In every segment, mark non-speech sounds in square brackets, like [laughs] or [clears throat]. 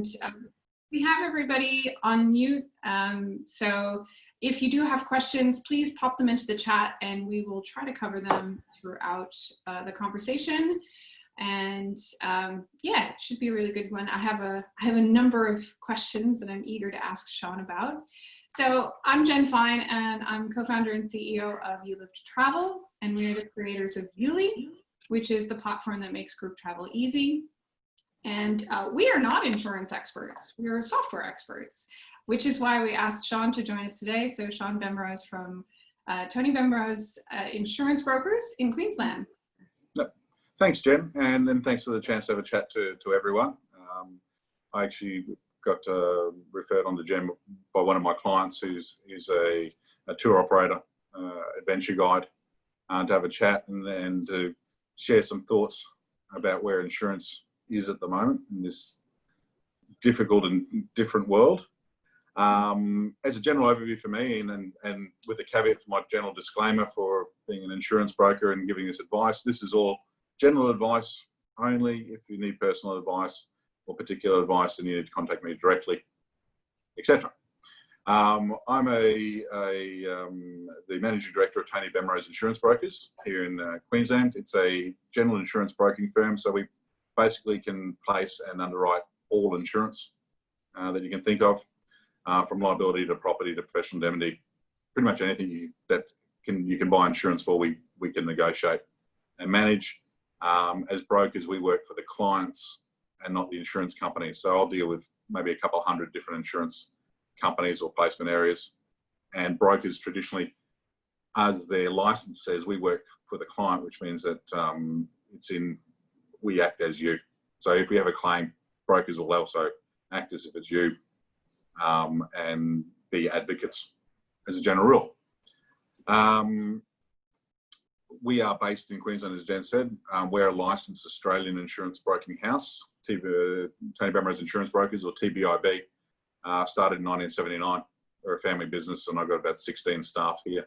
And um, we have everybody on mute. Um, so if you do have questions, please pop them into the chat and we will try to cover them throughout uh, the conversation. And um, yeah, it should be a really good one. I have a I have a number of questions that I'm eager to ask Sean about. So I'm Jen Fine and I'm co-founder and CEO of You Live to Travel and we're the creators of YouLi, which is the platform that makes group travel easy. And uh, we are not insurance experts, we are software experts, which is why we asked Sean to join us today. So Sean Bemrose from uh, Tony Bemrose uh, Insurance Brokers in Queensland. Thanks, Jen, and then thanks for the chance to have a chat to, to everyone. Um, I actually got uh, referred on to Jen by one of my clients who's, who's a, a tour operator, uh, adventure guide, uh, to have a chat and, and to share some thoughts about where insurance is at the moment in this difficult and different world. Um, as a general overview for me, and, and, and with the caveat for my general disclaimer for being an insurance broker and giving this advice, this is all general advice only. If you need personal advice or particular advice, then you need to contact me directly, etc. Um, I'm a, a um, the managing director of Tony Bemrose Insurance Brokers here in uh, Queensland. It's a general insurance broking firm, so we basically can place and underwrite all insurance uh, that you can think of, uh, from liability to property to professional indemnity, pretty much anything you, that can you can buy insurance for, we we can negotiate and manage. Um, as brokers, we work for the clients and not the insurance company. So I'll deal with maybe a couple hundred different insurance companies or placement areas. And brokers traditionally, as their license says, we work for the client, which means that um, it's in, we act as you. So if we have a claim, brokers will also act as if it's you um, and be advocates as a general rule. Um, we are based in Queensland, as Jen said. Um, we're a licensed Australian insurance broking house, TB, Tony Bemrose Insurance Brokers, or TBIB. Uh, started in 1979. We're a family business, and I've got about 16 staff here.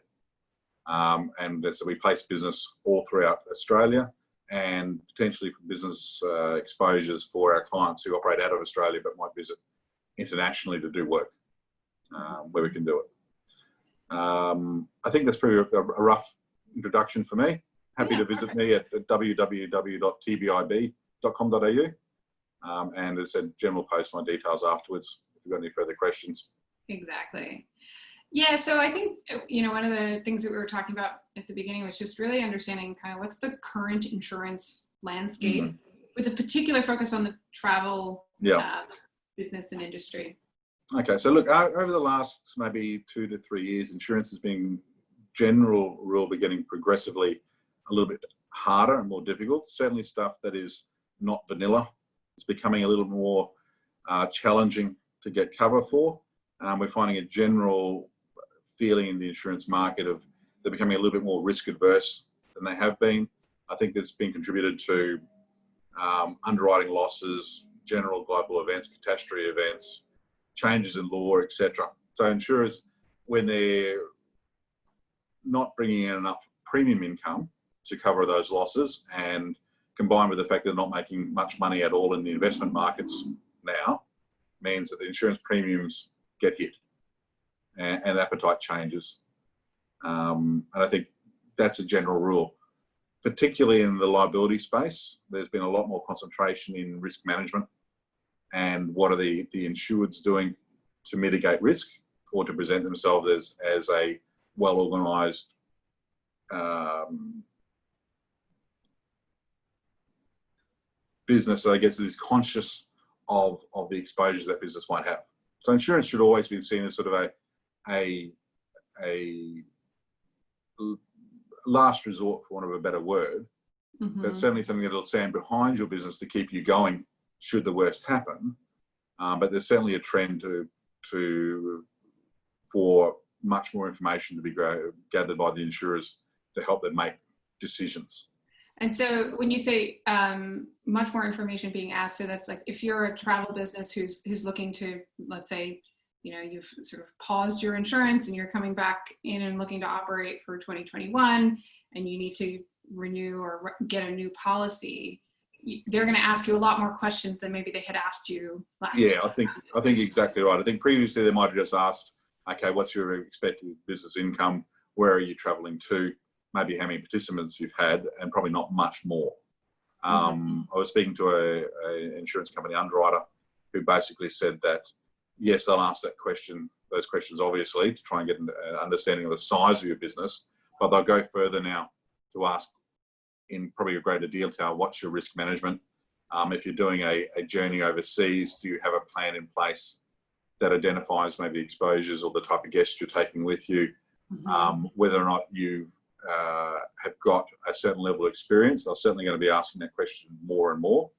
Um, and so we place business all throughout Australia and potentially for business uh, exposures for our clients who operate out of Australia but might visit internationally to do work um, where we can do it. Um, I think that's pretty a, a rough introduction for me. Happy yeah, to visit perfect. me at, at www.tbib.com.au. Um, and as I said, Jen will post my details afterwards if you've got any further questions. Exactly. Yeah, so I think, you know, one of the things that we were talking about at the beginning was just really understanding kind of what's the current insurance landscape mm -hmm. with a particular focus on the travel yeah. uh, business and industry. Okay, so look, over the last maybe two to three years, insurance has been general rule beginning progressively a little bit harder and more difficult. Certainly stuff that is not vanilla is becoming a little more uh, challenging to get cover for. Um, we're finding a general feeling in the insurance market of they're becoming a little bit more risk adverse than they have been. I think that's been contributed to um, underwriting losses, general global events, catastrophe events, changes in law, etc. So insurers, when they're not bringing in enough premium income to cover those losses and combined with the fact they're not making much money at all in the investment markets now means that the insurance premiums get hit and, and appetite changes. Um, and I think that's a general rule. Particularly in the liability space, there's been a lot more concentration in risk management and what are the, the insureds doing to mitigate risk or to present themselves as, as a well organized um, business that I guess is conscious of, of the exposures that business might have. So insurance should always be seen as sort of a, a, a last resort, for want of a better word, mm -hmm. but certainly something that'll stand behind your business to keep you going should the worst happen. Um, but there's certainly a trend to, to for much more information to be gathered by the insurers to help them make decisions. And so when you say um, much more information being asked, so that's like if you're a travel business who's who's looking to, let's say, you know, you've sort of paused your insurance and you're coming back in and looking to operate for 2021 and you need to renew or get a new policy, they're going to ask you a lot more questions than maybe they had asked you last. Yeah, time I think. I think exactly right. I think previously they might have just asked, okay, what's your expected business income? Where are you travelling to? Maybe how many participants you've had, and probably not much more. Um, I was speaking to a, a insurance company underwriter who basically said that yes, they'll ask that question, those questions obviously to try and get an understanding of the size of your business, but they'll go further now to ask in probably a greater detail what's your risk management. Um, if you're doing a, a journey overseas, do you have a plan in place that identifies maybe exposures or the type of guests you're taking with you? Mhm. um, whether or not you uh, have got a certain level of experience. They're certainly going to be asking that question more and more.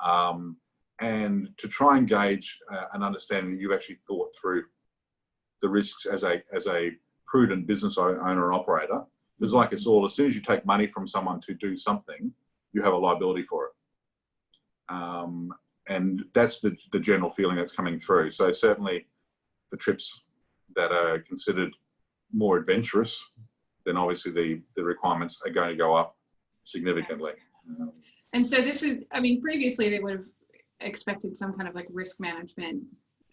Um, and to try and gauge uh, an understanding that you've actually thought through the risks as a, as a prudent business owner and operator. Because like it's all, as soon as you take money from someone to do something, you have a liability for it. Um, and that's the, the general feeling that's coming through. So certainly the trips that are considered more adventurous, then obviously the, the requirements are going to go up significantly. And so this is, I mean, previously they would have expected some kind of like risk management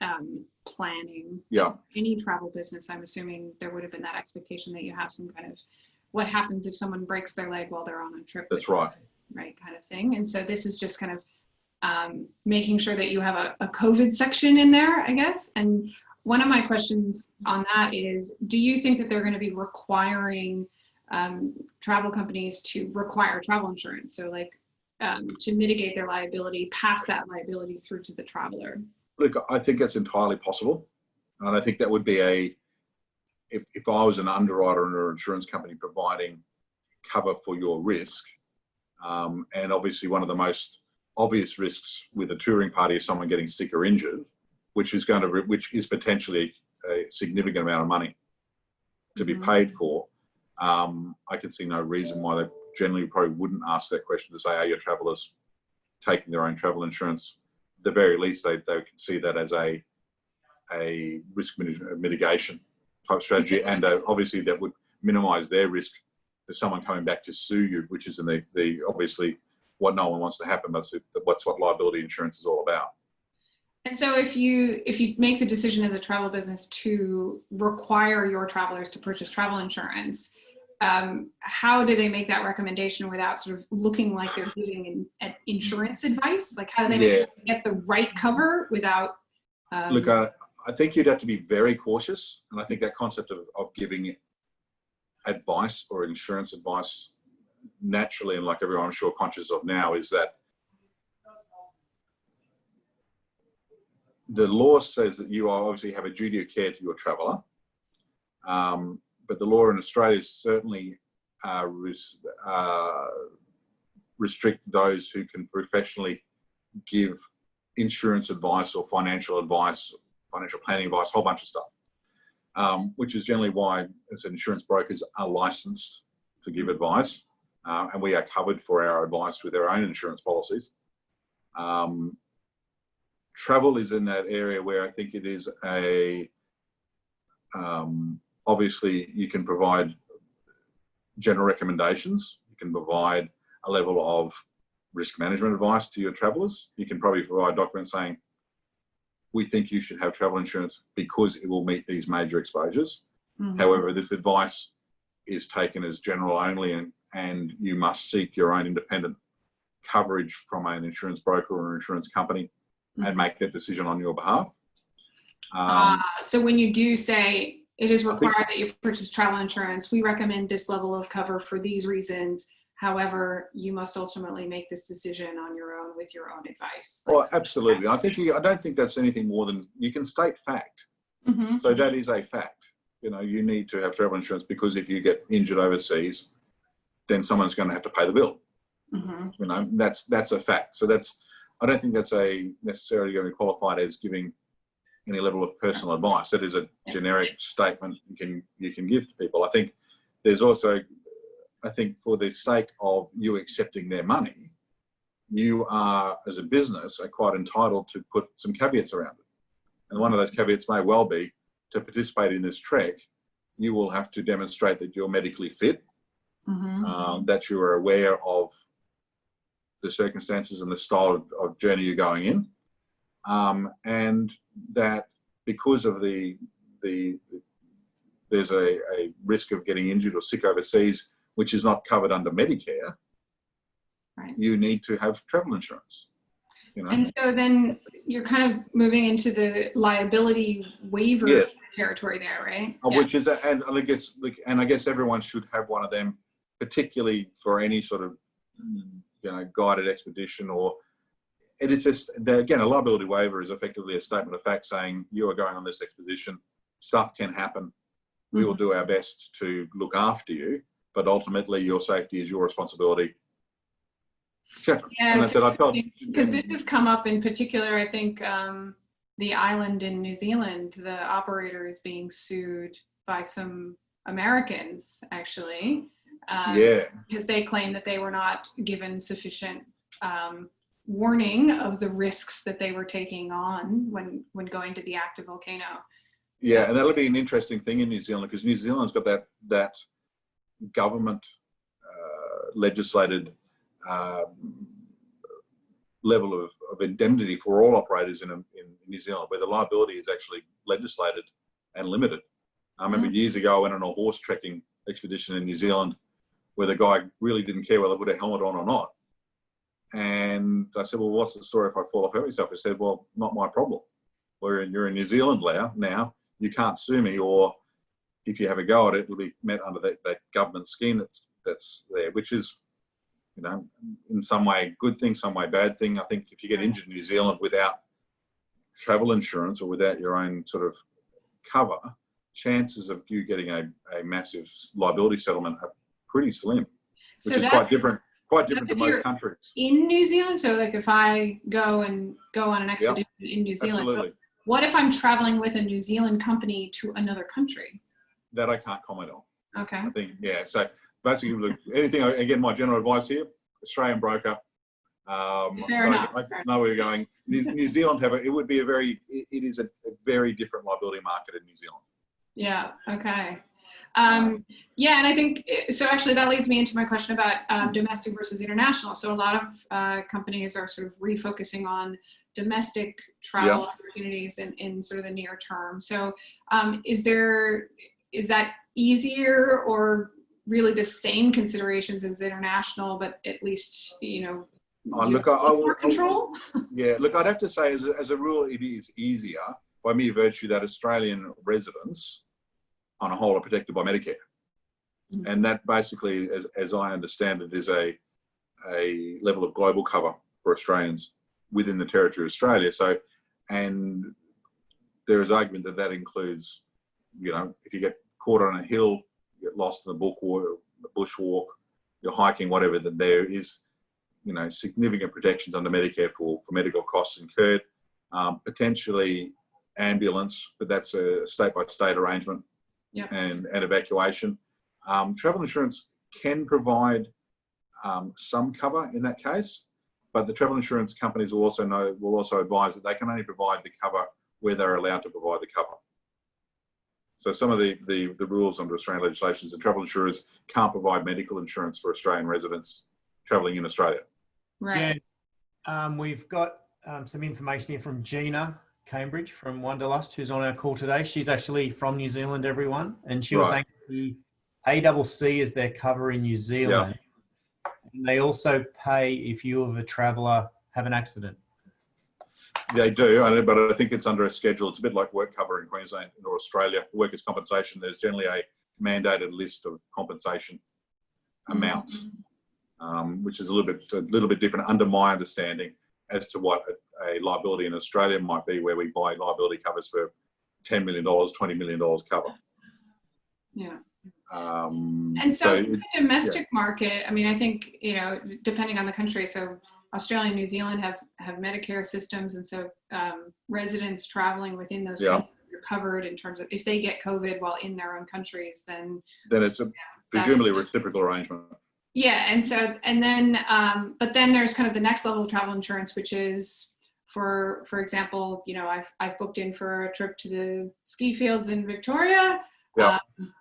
um, planning. Yeah. Any travel business, I'm assuming there would have been that expectation that you have some kind of what happens if someone breaks their leg while they're on a trip. That's right. Right, kind of thing. And so this is just kind of um, making sure that you have a, a COVID section in there, I guess. And one of my questions on that is, do you think that they're going to be requiring um, travel companies to require travel insurance? So like um, to mitigate their liability, pass that liability through to the traveler. Look, I think that's entirely possible. And I think that would be a, if, if I was an underwriter or an insurance company providing cover for your risk, um, and obviously one of the most obvious risks with a touring party is someone getting sick or injured, which is going to, which is potentially a significant amount of money to be Mhm. paid for. Um, I can see no reason why they generally probably wouldn't ask that question to say, are your travellers taking their own travel insurance? At the very least, they, they can see that as a, a risk mitigation type strategy. And uh, obviously that would minimize their risk for someone coming back to sue you, which is in the, the obviously what no one wants to happen. That's, what's what liability insurance is all about. And so if you if you make the decision as a travel business to require your travelers to purchase travel insurance, um, how do they make that recommendation without sort of looking like they're giving in, an insurance advice? Like how do they make Yeah. get the right cover without? Um, Look, I, I think you'd have to be very cautious. And I think that concept of, of giving advice or insurance advice naturally, and like everyone I'm sure conscious of now, is that the law says that you obviously have a duty of care to your traveller. Um, but the law in Australia certainly uh, res, uh, restrict those who can professionally give insurance advice or financial advice, financial planning advice, a whole bunch of stuff. Um, which is generally why, as insurance brokers, are licensed to give advice, uh, and we are covered for our advice with our own insurance policies. Um, travel is in that area where I think it is a um, obviously you can provide general recommendations. You can provide a level of risk management advice to your travelers. You can probably provide documents saying, we think you should have travel insurance because it will meet these major exposures. mhm. However, this advice is taken as general only and, and you must seek your own independent coverage from an insurance broker or an insurance company and make that decision on your behalf. Um, Uh, so when you do say it is required that you purchase travel insurance, we recommend this level of cover for these reasons. However, you must ultimately make this decision on your own with your own advice. well, absolutely. I think you, I don't think that's anything more than you can state fact. Mhm. So that is a fact. You know, you need to have travel insurance because if you get injured overseas, then someone's going to have to pay the bill. Mhm. You know, that's that's a fact. So that's I don't think that's a necessarily going to be qualified as giving any level of personal advice. That is a generic statement you can you can give to people. I think there's also I think for the sake of you accepting their money, you are as a business are quite entitled to put some caveats around it. And one of those caveats may well be to participate in this trek, you will have to demonstrate that you're medically fit Mhm. um, that you are aware of the circumstances and the style of, of journey you're going in, um, and that because of the the there's a, a risk of getting injured or sick overseas, which is not covered under Medicare, Right. you need to have travel insurance. You know, And so then you're kind of moving into the liability waiver Yeah. territory there, right? Uh, Yeah. which is, a- and I guess, like, and I guess everyone should have one of them, particularly for any sort of, you know, guided expedition or. It is just again a liability waiver is effectively a statement of fact saying you are going on this expedition. Stuff can happen. We Mm-hmm. will do our best to look after you, but ultimately your safety is your responsibility. Yeah, and I said I felt Because this has come up in particular, I think um, the island in New Zealand, the operator is being sued by some Americans, actually. um, yeah Because they claim that they were not given sufficient um, warning of the risks that they were taking on when, when going to the active volcano. Yeah, and that'll be an interesting thing in New Zealand because New Zealand's got that that government uh, legislated um, level of, of indemnity for all operators in, in New Zealand, where the liability is actually legislated and limited. I remember years ago I went on a horse trekking expedition in New Zealand where the guy really didn't care whether I put a helmet on or not. And I said, well, what's the story if I fall off hurt myself? He said, well, not my problem. We're in, you're in New Zealand now, now you can't sue me or if you have a go at it, it'll be met under that, that government scheme that's that's there, which is, you know, in some way good thing, some way bad thing. I think if you get mm. injured in New Zealand without travel insurance or without your own sort of cover, chances of you getting a, a massive liability settlement are pretty slim, which So is quite different, quite different to most countries. in New Zealand. So like if I go and go on an expedition in New Zealand, Absolutely. what if I'm traveling with a New Zealand company to another country? That I can't comment on. Okay. I think, yeah. So basically, look, anything, again, my general advice here, Australian broker. Um, Fair so enough, I, I know where you're going. New, [laughs] New Zealand have a, it would be a very, it, it is a, a very different liability market in New Zealand. Yeah. Okay. Um, yeah, and I think so. Actually, that leads me into my question about um, domestic versus international. So a lot of uh, companies are sort of refocusing on domestic travel opportunities in, in sort of the near term. So um, is there is that easier or really the same considerations as international, but at least you know Oh, you look, I- I more control? [laughs] Yeah, look, I'd have to say, as a, as a rule, it is easier by mere virtue that Australian residents, on a whole, are protected by Medicare. Mhm. And that basically, as, as I understand it, is a, a level of global cover for Australians within the territory of Australia. So, and there is argument that that includes, you know, if you get caught on a hill, you get lost in the book or the bushwalk, you're hiking, whatever, that there is you know, significant protections under Medicare for, for medical costs incurred, um, potentially ambulance, but that's a state by state arrangement Yep. and, and evacuation. Um, travel insurance can provide um, some cover in that case, but the travel insurance companies will also know, will also advise that they can only provide the cover where they're allowed to provide the cover. So some of the, the, the rules under Australian legislation is that travel insurers can't provide medical insurance for Australian residents travelling in Australia. Right. Yeah, um, we've got um, some information here from Gina Cambridge from Wanderlust, who's on our call today. She's actually from New Zealand, everyone, and she was Right. saying the ACC is their cover in New Zealand. And they also pay if you, of a traveller, have an accident. They do, but I think it's under a schedule. It's a bit like work cover in Queensland or Australia. Workers' compensation, there's generally a mandated list of compensation amounts, um, which is a little bit a little bit different under my understanding as to what a, liability in Australia might be, where we buy liability covers for $10 million, $20 million cover. Yeah. Um, And so, so the domestic market, I mean, I think, you know, depending on the country, so Australia and New Zealand have, have Medicare systems. And so um, residents traveling within those Yeah. countries are covered in terms of if they get COVID while in their own countries, then then it's a presumably a reciprocal arrangement. yeah. And so, and then, um, but then there's kind of the next level of travel insurance, which is for, for example, you know, I've, I've booked in for a trip to the ski fields in Victoria. Yeah. Um,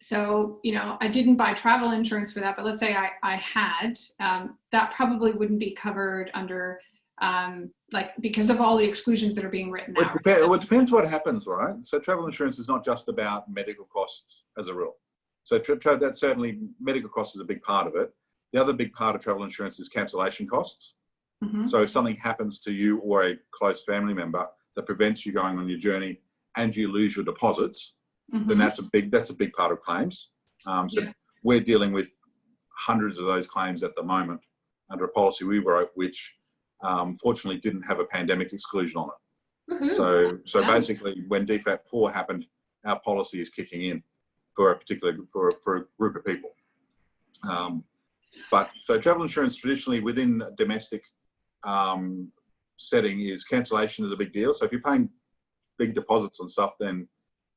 so, you know, I didn't buy travel insurance for that, but let's say I, I had, um, that probably wouldn't be covered under, um, like, because of all the exclusions that are being written Well, out. it, depends, well, it depends what happens, right? So travel insurance is not just about medical costs as a rule. So tra- tra- that's certainly medical costs is a big part of it. The other big part of travel insurance is cancellation costs. Mhm. So if something happens to you or a close family member that prevents you going on your journey and you lose your deposits, then Mhm. that's a big that's a big part of claims. Um, so Yeah. we're dealing with hundreds of those claims at the moment under a policy we wrote, which um, fortunately didn't have a pandemic exclusion on it. Woohoo. So, so Yeah. basically, when DFAT four happened, our policy is kicking in for a particular for for a group of people. Um, but so travel insurance traditionally within domestic um, setting is cancellation is a big deal. So if you're paying big deposits on stuff, then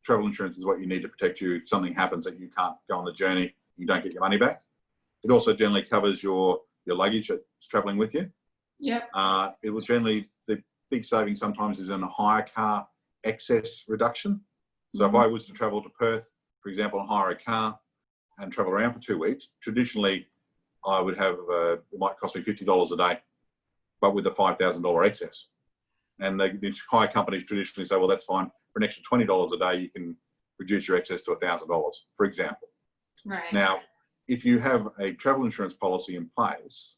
travel insurance is what you need to protect you if something happens that you can't go on the journey, you don't get your money back. It also generally covers your your luggage that's traveling with you. Yeah. Uh, it will generally, the big saving sometimes is in a hire car excess reduction. So if I was to travel to Perth, for example, and hire a car and travel around for two weeks, traditionally I would have, uh, it might cost me $50 a day, but with a $5,000 excess. And the, the hire companies traditionally say, well, that's fine. For an extra $20 a day, you can reduce your excess to $1,000, for example. Right. Now, if you have a travel insurance policy in place,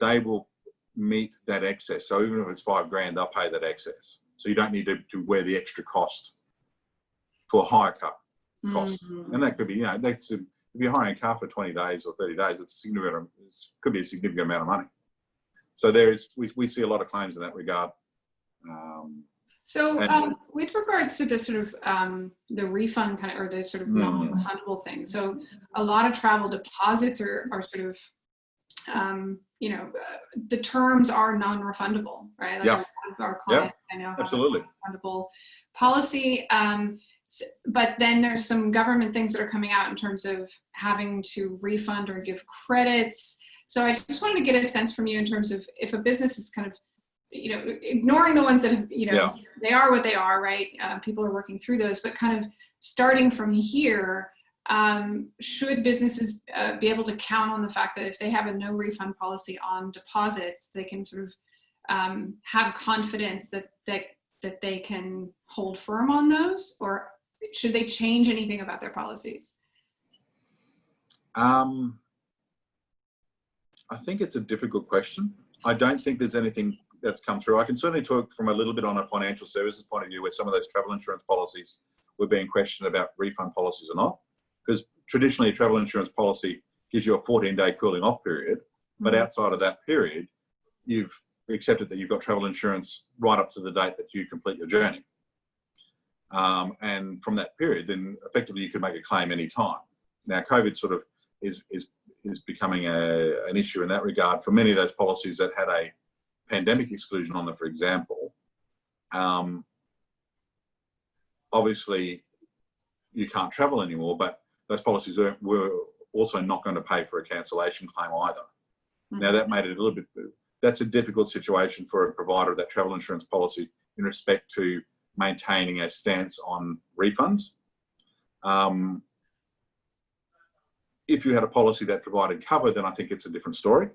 they will meet that excess. So even if it's five grand, they'll pay that excess. So you don't need to, to wear the extra cost for a higher car cost. Mhm. And that could be, you know, that's a, if you're hiring a car for 20 days or 30 days, it's significant. It could be a significant amount of money. So there is, we, we see a lot of claims in that regard. Um, So, um, with regards to the sort of um, the refund kind of, or the sort of Mm. non-refundable thing, so a lot of travel deposits are, are sort of, um, you know, uh, the terms are non-refundable, right? Like Yeah. a lot of Our clients, I know, Absolutely. refundable policy. Um, but then there's some government things that are coming out in terms of having to refund or give credits. So I just wanted to get a sense from you in terms of if a business is kind of, you know, ignoring the ones that have, you know, Yeah. they are what they are, right? Uh, people are working through those, but kind of starting from here, um, should businesses uh, be able to count on the fact that if they have a no refund policy on deposits, they can sort of um, have confidence that that that they can hold firm on those, or should they change anything about their policies? Um, I think it's a difficult question. I don't think there's anything that's come through. I can certainly talk from a little bit on a financial services point of view where some of those travel insurance policies were being questioned about refund policies or not. Because traditionally a travel insurance policy gives you a 14 day cooling off period. But outside of that period, you've accepted that you've got travel insurance right up to the date that you complete your journey. Um, and from that period, then effectively you could make a claim any time. Now, COVID sort of is is is becoming a, an issue in that regard for many of those policies that had a pandemic exclusion on them, for example. Um, obviously, you can't travel anymore, but those policies were, were also not going to pay for a cancellation claim either. Now, that made it a little bit, that's a difficult situation for a provider of that travel insurance policy in respect to maintaining a stance on refunds. Um, if you had a policy that provided cover, then I think it's a different story.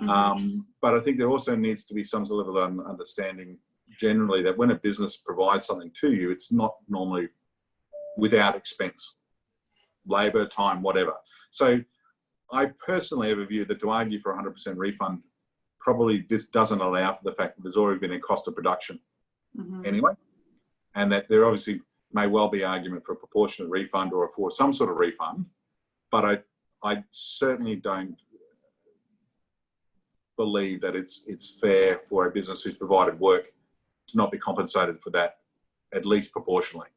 Mhm. Um, but I think there also needs to be some sort of an understanding generally that when a business provides something to you, it's not normally without expense, labour, time, whatever. So I personally have a view that to argue for 100% refund probably just doesn't allow for the fact that there's already been a cost of production Mhm. anyway, and that there obviously may well be argument for a proportionate refund or for some sort of refund, but I I certainly don't believe that it's it's fair for a business who's provided work to not be compensated for that at least proportionally.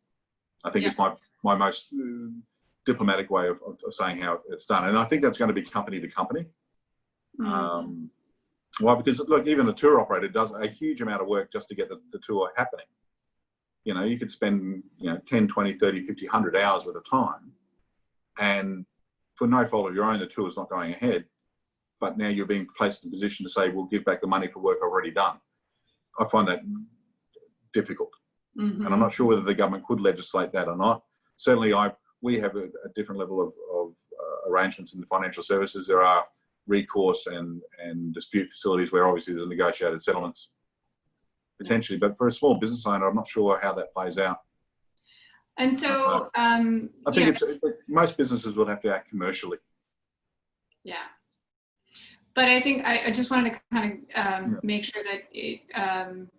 I think Yeah. it's my my most uh, diplomatic way of, of saying how it's done, and I think that's going to be company to company. Mhm. Um, why? Because look, even the tour operator does a huge amount of work just to get the, the tour happening. You know, you could spend, you know, 10, 20, 30, 50, 100 hours worth of time. And for no fault of your own, the tour's not going ahead. But now you're being placed in a position to say, we'll give back the money for work already done. I find that difficult. Mhm. And I'm not sure whether the government could legislate that or not. Certainly, I, we have a, a different level of, of uh, arrangements in the financial services. There are recourse and, and dispute facilities where obviously there's negotiated settlements potentially, but for a small business owner, I'm not sure how that plays out. And so, um, I think yeah, it's most businesses will have to act commercially. yeah. But I think I, I just wanted to kind of um, Yeah. make sure that it, um,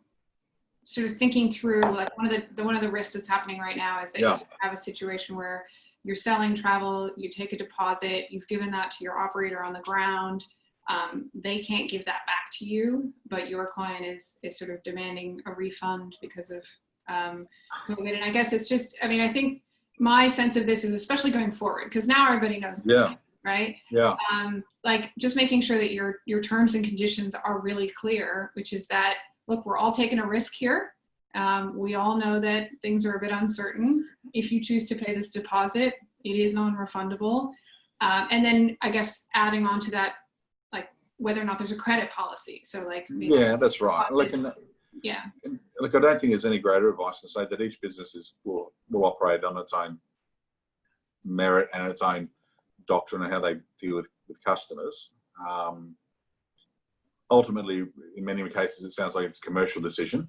sort of thinking through like one of the, the one of the risks that's happening right now is that Yeah. you have a situation where you're selling travel, you take a deposit, you've given that to your operator on the ground. Um, they can't give that back to you, but your client is is sort of demanding a refund because of um, COVID. And I guess it's just, I mean, I think my sense of this is especially going forward because now everybody knows, Yeah. game, right? Yeah, um, like just making sure that your your terms and conditions are really clear, which is that look, we're all taking a risk here. Um, we all know that things are a bit uncertain. If you choose to pay this deposit, it is non-refundable. Um, and then I guess adding on to that, like whether or not there's a credit policy. So like, maybe- yeah, that's right. And, yeah, and look, I don't think there's any greater advice to say that each business is will will operate on its own merit and its own doctrine and how they deal with with customers. Um, ultimately, in many cases, it sounds like it's a commercial decision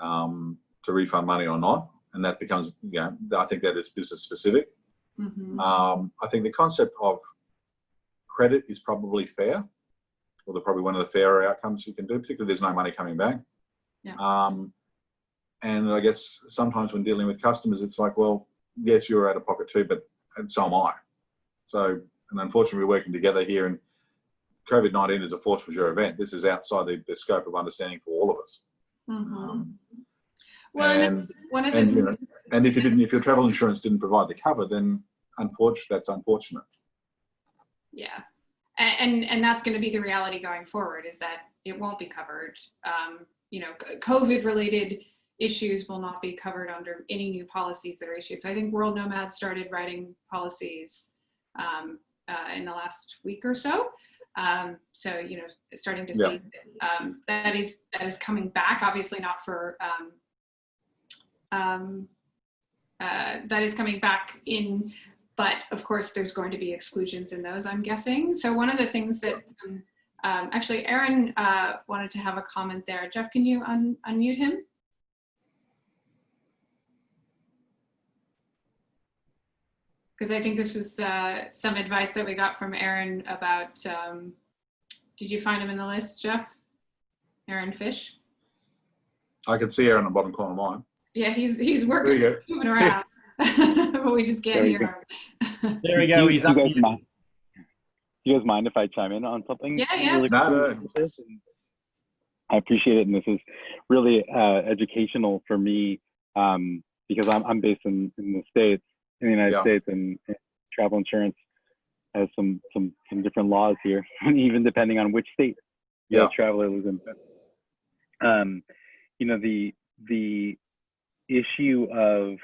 um, to refund money or not, and that becomes, you know, I think that is business specific. Mhm. Um, I think the concept of credit is probably fair, or the probably one of the fairer outcomes you can do, particularly if there's no money coming back. Yeah. Um, and I guess sometimes when dealing with customers, it's like, well, yes, you're out of pocket too, but and so am I. So, and unfortunately, we're working together here, and COVID nineteen is a force majeure event. This is outside the, the scope of understanding for all of us. Mhm. Um, well, and and one of the and, you know, and if you didn't, if your travel insurance didn't provide the cover, then unfortunately, that's unfortunate. Yeah. And, and that's going to be the reality going forward is that it won't be covered. Um, you know, COVID related issues will not be covered under any new policies that are issued. So I think World Nomads started writing policies um, uh, in the last week or so. Um, so, you know, starting to see um, that is, that is coming back, obviously not for, um, um, uh, that is coming back in but of course there's going to be exclusions in those i'm guessing so one of the things that um, actually aaron uh, wanted to have a comment there. Jeff can you un- unmute him? Because i think this was uh, some advice that we got from aaron about um, did you find him in the list jeff? Aaron fish? I can see Aaron in the bottom corner of mine. yeah he's he's working moving around. But [laughs] we just can't There hear him. There we go. He's up. Guys mind- Do you guys mind if I chime in on something? Yeah, yeah. really No, quick no. with this? And I appreciate it, and this is really uh, educational for me um, because I'm, I'm based in, in the states, in the United Yeah. States, and, and travel insurance has some some some different laws here, [laughs] even depending on which state Yeah. the traveler lives in. Um, you know the the issue of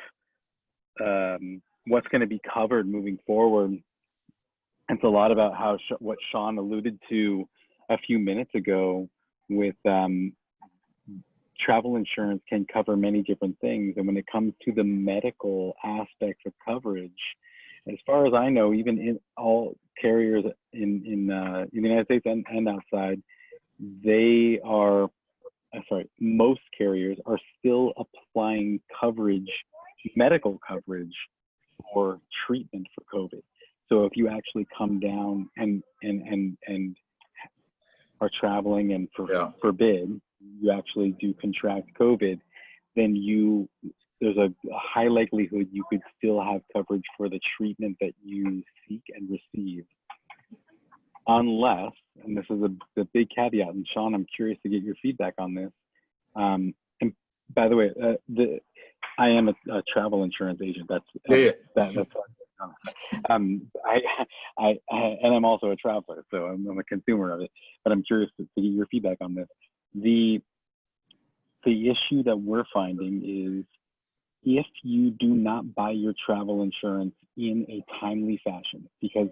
um, what's going to be covered moving forward. It's a lot about how what Sean alluded to a few minutes ago with um, travel insurance can cover many different things, and when it comes to the medical aspects of coverage, as far as I know, even in all carriers in in, uh, in the United States and, and outside, they are uh, sorry, most carriers are still applying coverage, medical coverage for treatment for COVID. So if you actually come down and and and and are traveling and for, Yeah. forbid you actually do contract COVID, then you there's a, high likelihood you could still have coverage for the treatment that you seek and receive unless, and this is a the big caveat, and Sean, I'm curious to get your feedback on this. Um, and by the way, uh, the I am a, a travel insurance agent. That's Yeah, yeah. that, that's [laughs] um, I, [laughs] I, I, and I'm also a traveler, so I'm, I'm a consumer of it. But I'm curious to, to get your feedback on this. The the issue that we're finding is if you do not buy your travel insurance in a timely fashion, because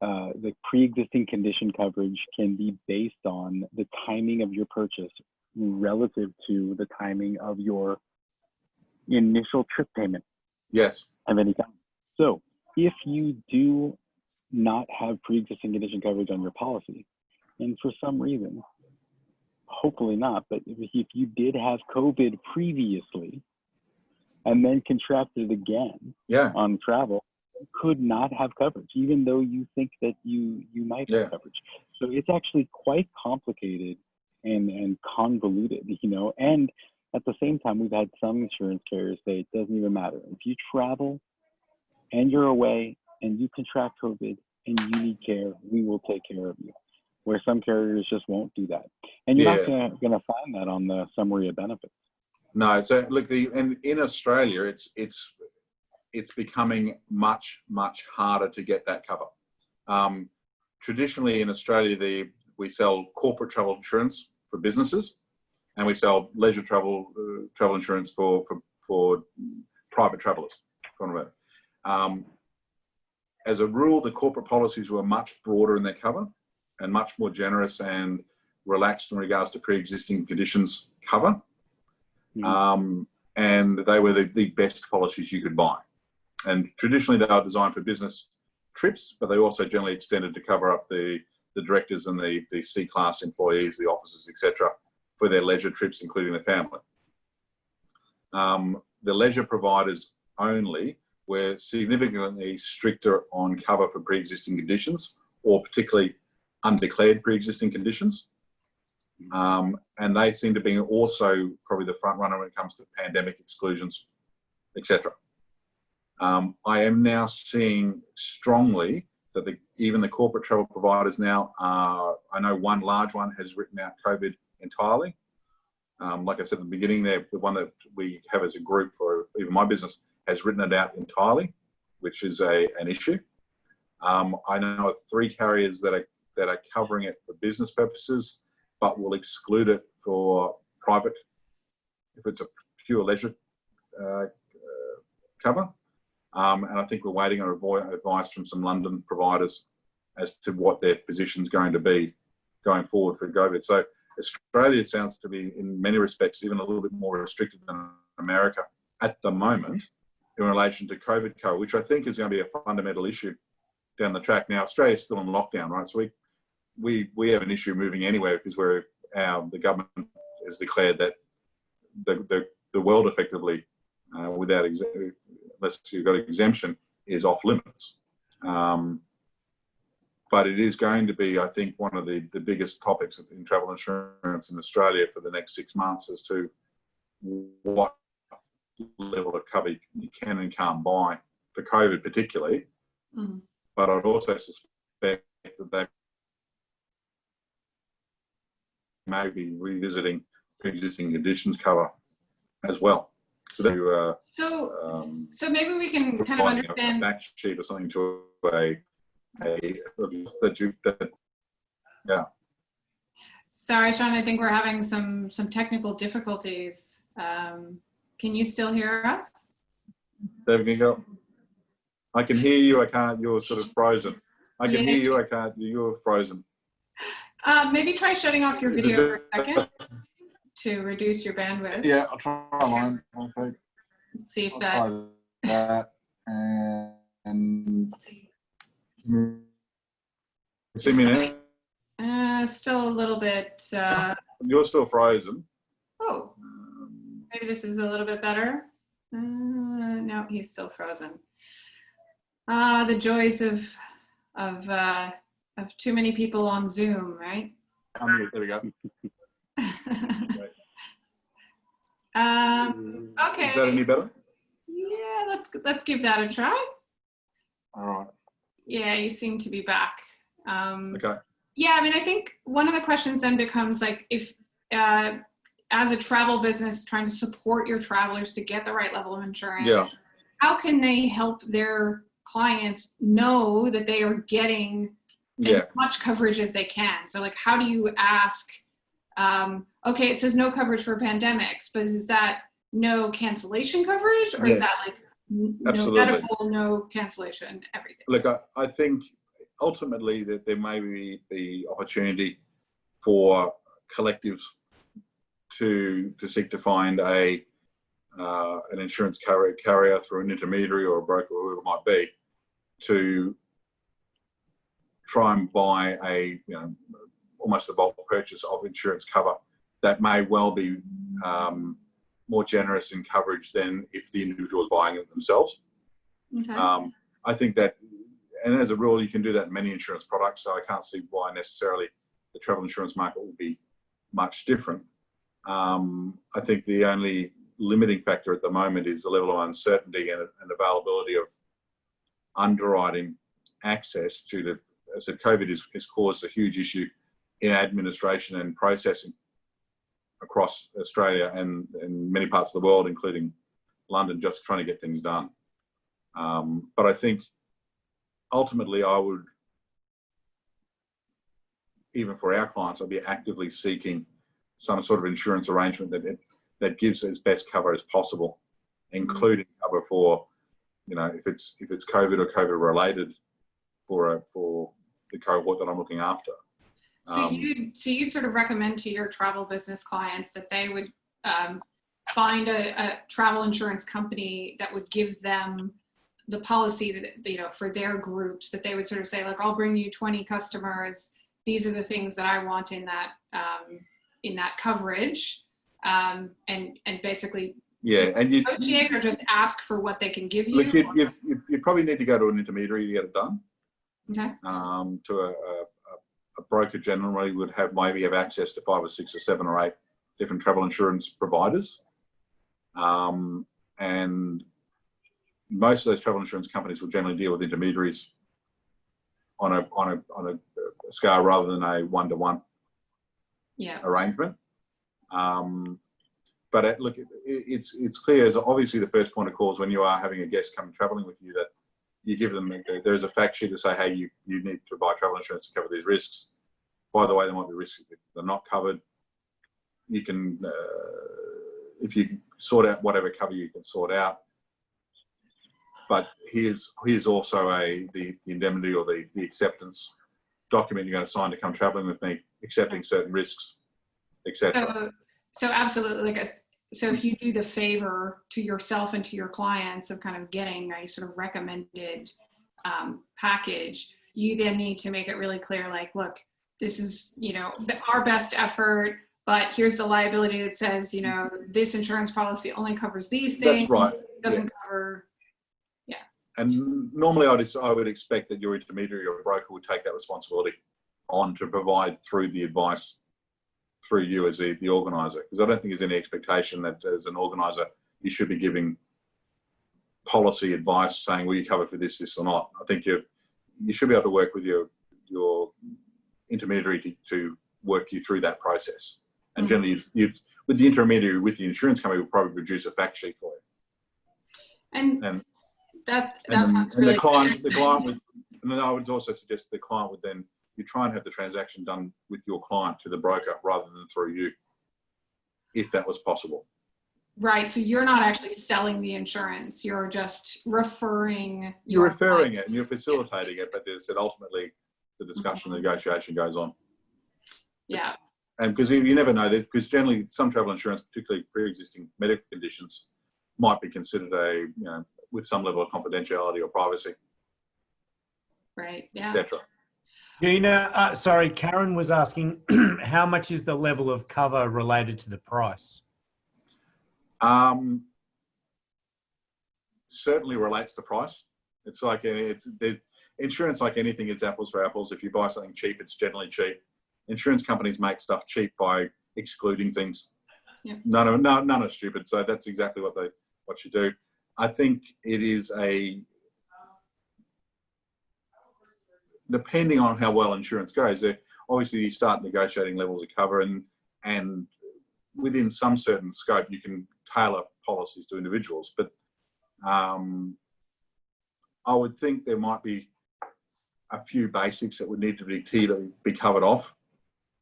uh, the pre-existing condition coverage can be based on the timing of your purchase relative to the timing of your initial trip payment Yes. of any kind. So if you do not have pre-existing condition coverage on your policy, and for some reason, hopefully not, but if, you did have COVID previously and then contracted again Yeah. on travel, could not have coverage, even though you think that you you might have coverage. So it's actually quite complicated and and convoluted, you know. And at the same time, we've had some insurance carriers say it doesn't even matter if you travel and you're away and you contract COVID and you need care, we will take care of you. Where some carriers just won't do that, and you're not Yeah. gonna, gonna find that on the summary of benefits. No, so look, the and in Australia, it's it's it's becoming much much harder to get that cover. Um, traditionally, in Australia, the we sell corporate travel insurance for businesses, and we sell leisure travel uh, travel insurance for for for private travellers. Um, as a rule, the corporate policies were much broader in their cover and much more generous and relaxed in regards to pre-existing conditions cover Mhm. um, and they were the, the best policies you could buy. And traditionally, they are designed for business trips, but they also generally extended to cover up the, the directors and the, the C class employees, the officers, etc., for their leisure trips, including the family. Um, the leisure providers only were significantly stricter on cover for pre existing conditions, or particularly undeclared pre existing conditions. Um, and they seem to be also probably the front runner when it comes to pandemic exclusions, etc. Um, I am now seeing strongly that the, even the corporate travel providers now are, I know one large one has written out COVID entirely. Um, like I said at the beginning there, the one that we have as a group for even my business has written it out entirely, which is a, an issue. Um, I know three carriers that are, that are covering it for business purposes but will exclude it for private, if it's a pure leisure uh, uh, cover. Um, and I think we're waiting on advice from some London providers as to what their position is going to be going forward for COVID. So Australia sounds to be, in many respects, even a little bit more restricted than America at the moment in relation to COVID cover, which I think is going to be a fundamental issue down the track. Now, Australia is still in lockdown, right? So we we we have an issue moving anywhere because we're our the government has declared that the the, the world effectively uh, without unless you've got exemption is off limits. Um, but it is going to be, I think, one of the, the biggest topics in travel insurance in Australia for the next six months as to what level of cover you can and can't buy for COVID, particularly. Mhm. But I'd also suspect that they may be revisiting pre-existing conditions cover as well. So that uh, So, um, so maybe we can kind of providing a- understand. fact sheet or something to a, a, that you, that, yeah. Sorry, Sean, I think we're having some, some technical difficulties. Um, Can you still hear us? David, can you go? I can hear you, I can't, you're sort of frozen. I can Yeah. hear you, I can't, you're frozen. Uh, Maybe try shutting off your Is video for a second to reduce your bandwidth. Yeah, I'll try mine. Okay. See if I'll that, that and. See me now? uh, still a little bit, uh, You're still frozen. oh, maybe this is a little bit better. Uh, No, he's still frozen. Ah, the joys of, of, uh, of too many people on Zoom, right? there we go. [laughs] Um, okay. Is that any better? yeah, let's, let's give that a try. All right, Yeah, you seem to be back. Um, okay. Yeah, I mean, I think one of the questions then becomes like if, uh, as a travel business trying to support your travelers to get the right level of insurance, Yeah. how can they help their clients know that they are getting as Yeah, much coverage as they can? So, like, how do you ask? Um, okay, it says no coverage for pandemics, but is that no cancellation coverage, or is that like n- no Absolutely. medical, no cancellation, everything? look, I, I think ultimately that there may be the opportunity for collectives to to seek to find a uh, an insurance carrier, carrier through an intermediary or a broker, or whoever it might be, to try and buy a, you know, almost a bulk purchase of insurance cover that may well be um, more generous in coverage than if the individual is buying it themselves. Okay. Um, I think that, and as a rule, you can do that in many insurance products. So I can't see why necessarily the travel insurance market will be much different. Um, I think the only limiting factor at the moment is the level of uncertainty and, and availability of underwriting access to, as I said, COVID has, has caused a huge issue in administration and processing across Australia and, and many parts of the world, including London, just trying to get things done. Um, but I think ultimately I would, even for our clients, I'd be actively seeking some sort of insurance arrangement that it, that gives as best cover as possible, including cover for, you know, if it's if it's COVID or COVID related for a, for the cohort that I'm looking after. So Um, you so you sort of recommend to your travel business clients that they would um, find a, a travel insurance company that would give them the policy that you know for their groups that they would sort of say like I'll bring you 20 customers. These are the things that I want in that um, in that coverage, um, and and basically yeah, and you, negotiate or just ask for what they can give you. look, you, you, you, you probably need to go to an intermediary to get it done. okay. um, to a, a, a broker generally would have maybe have access to five or six or seven or eight different travel insurance providers. Um, and most of those travel insurance companies will generally deal with intermediaries on a, on a, on a scale rather than a one-to-one Yeah. arrangement. Um, but it, look, it, it's it's clear as obviously the first point of call is when you are having a guest come traveling with you that you give them there's a fact sheet to say, hey, you you need to buy travel insurance to cover these risks. By the way, there might be risks that are not covered. You can, uh, if you sort out whatever cover you can sort out. But here's here's also a the, the indemnity or the, the acceptance document you're going to sign to come traveling with me, accepting certain risks, etc. So, so absolutely, like, a, so if you do the favor to yourself and to your clients of kind of getting a sort of recommended um, package, you then need to make it really clear, like, look, this is, you know, our best effort, but here's the liability that says, you know, this insurance policy only covers these things. That's right. Doesn't cover, And normally I'd, I would expect that your intermediary or broker would take that responsibility on to provide through the advice through you as the, the organizer. Because I don't think there's any expectation that as an organizer, you should be giving policy advice saying, will you cover for this, this or not? I think you you should be able to work with your, your intermediary to, to work you through that process. And Mhm. generally, you'd, you'd, with the intermediary, with the insurance company, will probably produce a fact sheet for you. and And- that, And, that then- sounds and really the client, the client would, and then I would also suggest the client would then, you try and have the transaction done with your client to the broker rather than through you, if that was possible. Right, so you're not actually selling the insurance, you're just referring. You're your referring client. it and you're facilitating it, but there's that ultimately the discussion, the negotiation goes on. Yeah, And because you, you never know that, because generally some travel insurance, particularly pre-existing medical conditions, might be considered a, you know, with some level of confidentiality or privacy, right, yeah. etc. Gina, uh, sorry, Karen was asking [clears throat] how much is the level of cover related to the price? Um, certainly relates to price. It's like it's the insurance, like anything, it's apples for apples. If you buy something cheap, it's generally cheap. Insurance companies make stuff cheap by excluding things. Yeah. None of no, none are stupid. So that's exactly what they what you do. I think it is a depending on how well insurance goes. Obviously, you start negotiating levels of cover, and and within some certain scope, you can tailor policies to individuals. But um, I would think there might be a few basics that would need to be to be covered off.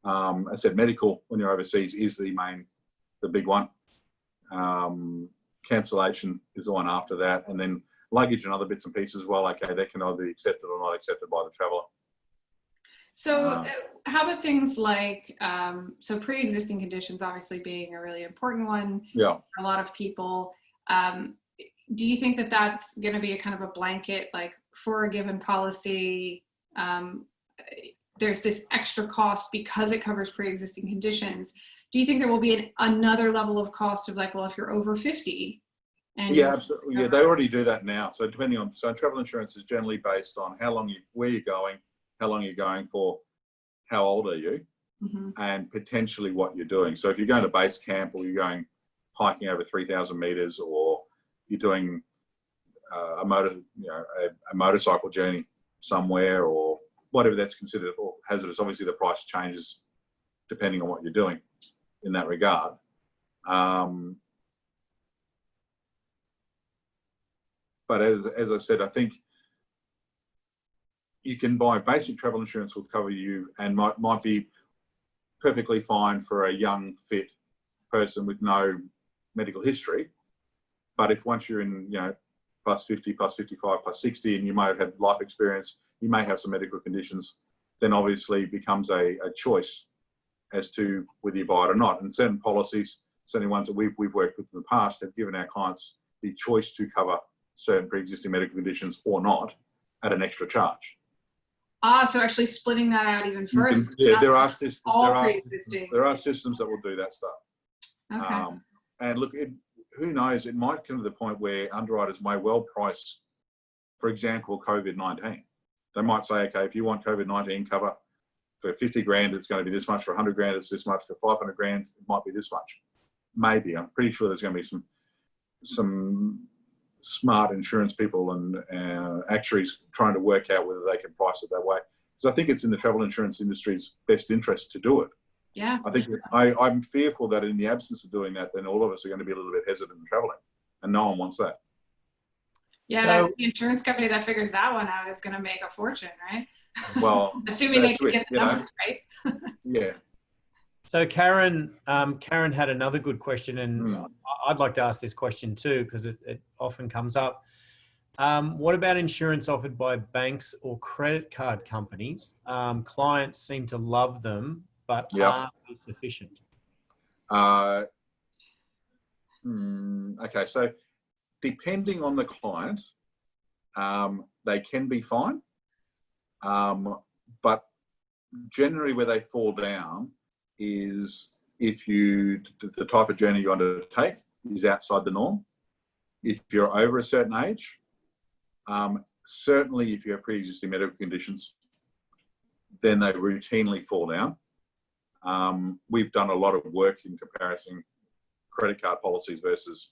Um, I said medical when you're overseas is the main, the big one. Um, cancellation is the one after that, and then luggage and other bits and pieces. Well, okay, they can either be accepted or not accepted by the traveller. So Um, uh, how about things like, um, so pre-existing conditions obviously being a really important one Yeah, for a lot of people. Um, do you think that that's going to be a kind of a blanket, like for a given policy, um, there's this extra cost because it covers pre-existing conditions. Do you think there will be an, another level of cost of like, well, if you're over 50 and Yeah, absolutely. Yeah, they already do that now. So depending on, so travel insurance is generally based on how long you, where you're going, how long you're going for, how old are you, Mhm. and potentially what you're doing. So if you're going to base camp or you're going hiking over 3,000 meters or you're doing uh, a motor, you know, a, a motorcycle journey somewhere or whatever that's considered or hazardous, obviously the price changes depending on what you're doing in that regard. Um, but as, as I said, I think you can buy basic travel insurance will cover you and might, might be perfectly fine for a young, fit person with no medical history. But if once you're in, you know, plus 50, plus 55, plus 60, and you might have had life experience, you may have some medical conditions, then obviously becomes a, a choice as to whether you buy it or not. And certain policies, certainly ones that we've, we've worked with in the past, have given our clients the choice to cover certain pre-existing medical conditions or not at an extra charge. Ah, so actually splitting that out even further. can- yeah, there are systems. There are, systems there are systems that will do that stuff. Okay. Um, and look, it, who knows? It might come to the point where underwriters may well price, for example, COVID nineteen. They might say, okay, if you want COVID nineteen cover for fifty grand, it's going to be this much. For hundred grand, it's this much. For five hundred grand, it might be this much. Maybe. I'm pretty sure there's going to be some some smart insurance people and uh, actuaries trying to work out whether they can price it that way. Because I think it's in the travel insurance industry's best interest to do it. yeah. I think I, I'm fearful that in the absence of doing that, then all of us are going to be a little bit hesitant in traveling, and no one wants that. Yeah, So- the insurance company that figures that one out is going to make a fortune, right? Well, [laughs] Assuming they That's can it, get the you know. right. [laughs] yeah, So Karen, um, Karen had another good question, and. I- I'd like to ask this question too because it, it often comes up. Um, what about insurance offered by banks or credit card companies? Um, clients seem to love them, but Yeah. are they sufficient? Uh, hmm, okay, so depending on the client, um, they can be fine, um, but generally where they fall down is if you the type of journey you undertake is outside the norm. If you're over a certain age, um, certainly if you have pre-existing medical conditions, then they routinely fall down. Um, we've done a lot of work in comparison credit card policies versus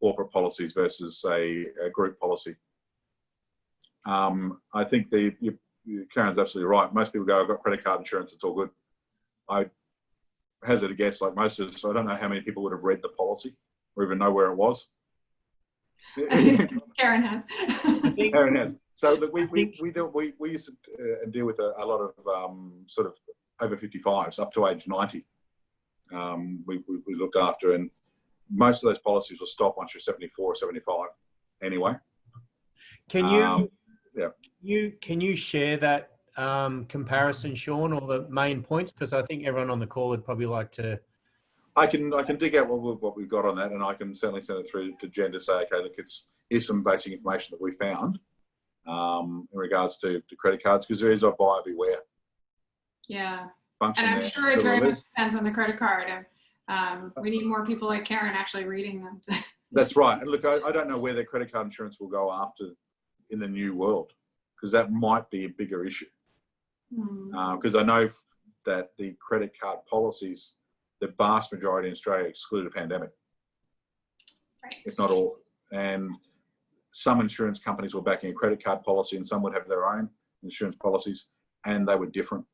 corporate policies versus a, a group policy. Um, I think the you, you- Karen's absolutely right. Most people go, "I've got credit card insurance; it's all good." I hazard a guess, like most of us, I don't know how many people would have read the policy or even know where it was. [laughs] Karen has. [laughs] Karen has. So look, we, we, we, do, we, we used to uh, deal with a, a lot of um, sort of over 55s up to age 90. Um, we, we, we looked after, and most of those policies will stop once you're 74 or 75 anyway. Can you, Um, yeah. you can you share that um, comparison, Sean, or the main points? Because I think everyone on the call would probably like to. I can I can dig out what, we, what we've got on that, and I can certainly send it through to Jen to say, okay, look, it's here's some basic information that we found um, in regards to, to credit cards, because there is a buyer beware yeah. function And I'm there. sure it So very much depends on the credit card. And, Um, we need more people like Karen actually reading them. [laughs] That's right. And look, I, I don't know where their credit card insurance will go after in the new world, because that might be a bigger issue. Because I know that the credit card policies, the vast majority in Australia exclude a pandemic, right. if not all. And some insurance companies were backing a credit card policy, and some would have their own insurance policies, and they were different.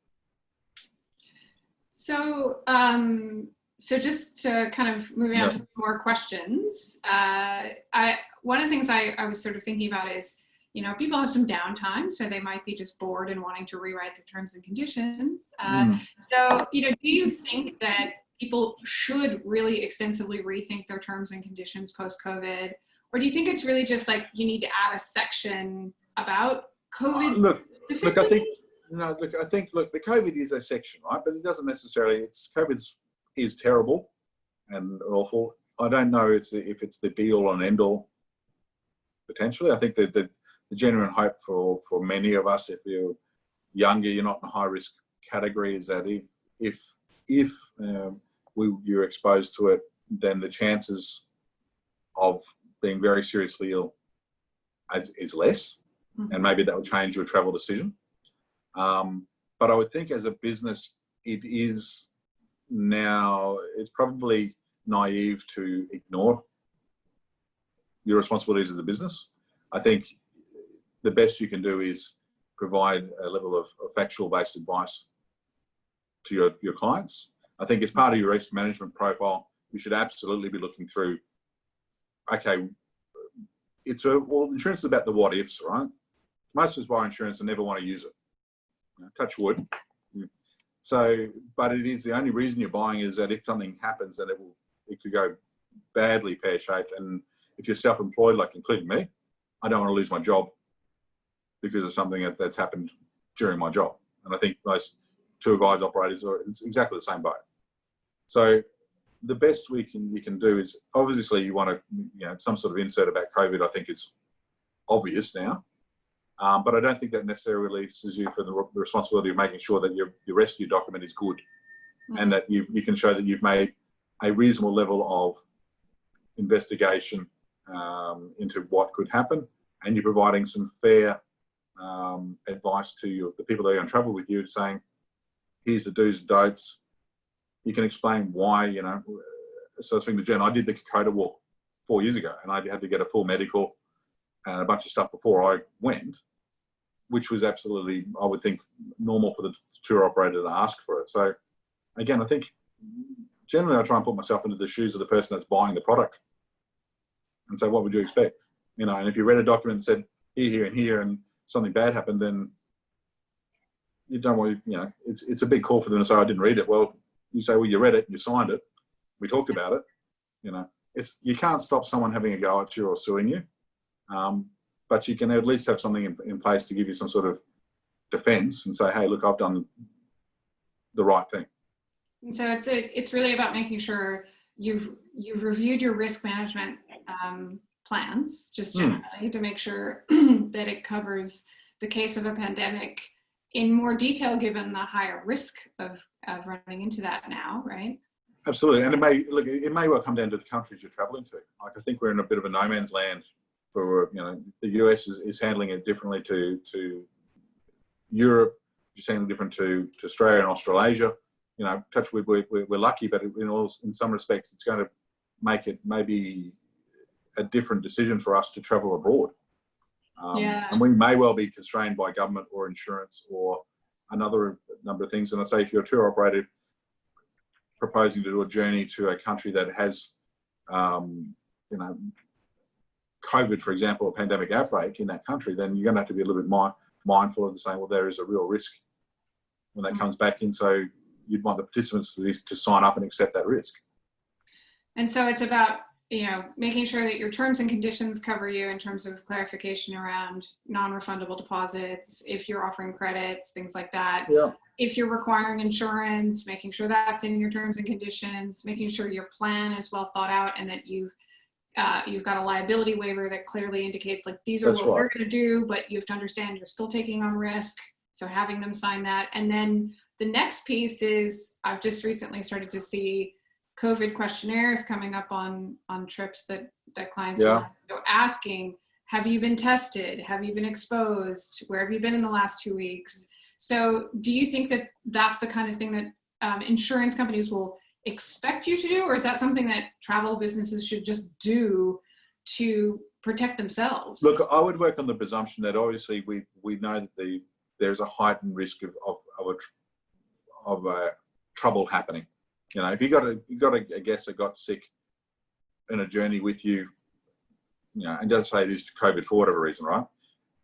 So, um, so just to kind of moving on to some more questions, uh, I one of the things I, I was sort of thinking about is, you know, people have some downtime, so they might be just bored and wanting to rewrite the terms and conditions. Uh, Mm. So, you know, do you think that people should really extensively rethink their terms and conditions post COVID, or do you think it's really just like you need to add a section about COVID? Look, look, I think no, look, I think look, the COVID is a section, right? But it doesn't necessarily. It's COVID's is terrible and awful I don't know it's, if it's the be all and end all. Potentially, I think that the, the genuine hope for for many of us, if you're younger, you're not in a high risk category, is that if if if um, we, you're exposed to it, then the chances of being very seriously ill is, is less, Mhm. and maybe that will change your travel decision. Um, but I would think as a business, it is now, it's probably naive to ignore your responsibilities as a business. I think the best you can do is provide a level of, of factual based advice to your, your clients. I think as part of your risk management profile, you should absolutely be looking through, okay, it's a, well, insurance is about the what ifs, right? Most of us buy insurance and never want to use it. Touch wood. So, but it is the only reason you're buying is that if something happens, then it will, it could go badly pear shaped. And if you're self-employed, like including me, I don't want to lose my job because of something that, that's happened during my job. And I think most tour guides operators are it's exactly the same boat. So the best we can you can do is obviously you want to you know some sort of insert about COVID. I think is obvious now, um, but I don't think that necessarily releases you from the, re- the responsibility of making sure that your your rescue document is good, and that you you can show that you've made a reasonable level of investigation um, into what could happen, and you're providing some fair um, advice to your, the people that are to travel with you, saying, "Here's the do's and don'ts." You can explain why, you know. So I was speaking to Jen. I did the Kokoda walk four years ago, and I had to get a full medical and a bunch of stuff before I went, which was absolutely, I would think, normal for the tour operator to ask for it. So, again, I think generally I try and put myself into the shoes of the person that's buying the product, and say, what would you expect? You know, and if you read a document that said here, here, and here, and something bad happened, then you don't want you know, it's it's a big call for them to say I didn't read it. Well, you say, well, you read it, you signed it, we talked about it. You know, it's you can't stop someone having a go at you or suing you, um, but you can at least have something in, in place to give you some sort of defence and say, hey, look, I've done the right thing. And so it's a, it's really about making sure you've you've reviewed your risk management um, plans just Hmm. generally to make sure [clears throat] that it covers the case of a pandemic in more detail given the higher risk of, of running into that now, right? Absolutely, and it may look. It may well come down to the countries you're travelling to. Like I think we're in a bit of a no man's land. For you know, the US is, is handling it differently to to Europe, just handling different to, to Australia and Australasia. You know, touch wood, we're, we're, we're lucky, but in all in some respects, it's going to make it maybe a different decision for us to travel abroad. Um, Yeah. And we may well be constrained by government or insurance or another number of things. And I say, if you're a tour operator proposing to do a journey to a country that has, um, you know, COVID, for example, a pandemic outbreak in that country, then you're going to have to be a little bit mi- mindful of the saying, well, there is a real risk when that Mhm. comes back in. So you'd want the participants to, to sign up and accept that risk. And so it's about, you know, making sure that your terms and conditions cover you in terms of clarification around non-refundable deposits, if you're offering credits, things like that. Yeah. If you're requiring insurance, making sure that's in your terms and conditions, making sure your plan is well thought out and that you've uh, you've got a liability waiver that clearly indicates like these are That's what we're going to do, but you have to understand you're still taking on risk. So having them sign that, and then the next piece is I've just recently started to see COVID questionnaires coming up on on trips that that clients Yeah. are so asking, have you been tested? Have you been exposed? Where have you been in the last two weeks? So do you think that that's the kind of thing that um, insurance companies will expect you to do, or is that something that travel businesses should just do to protect themselves? Look, I would work on the presumption that obviously we, we know that the there's a heightened risk of, of, of a of a trouble happening. You know, if you got a you got a, a guest that got sick in a journey with you, you know, and does say it is COVID for whatever reason, right?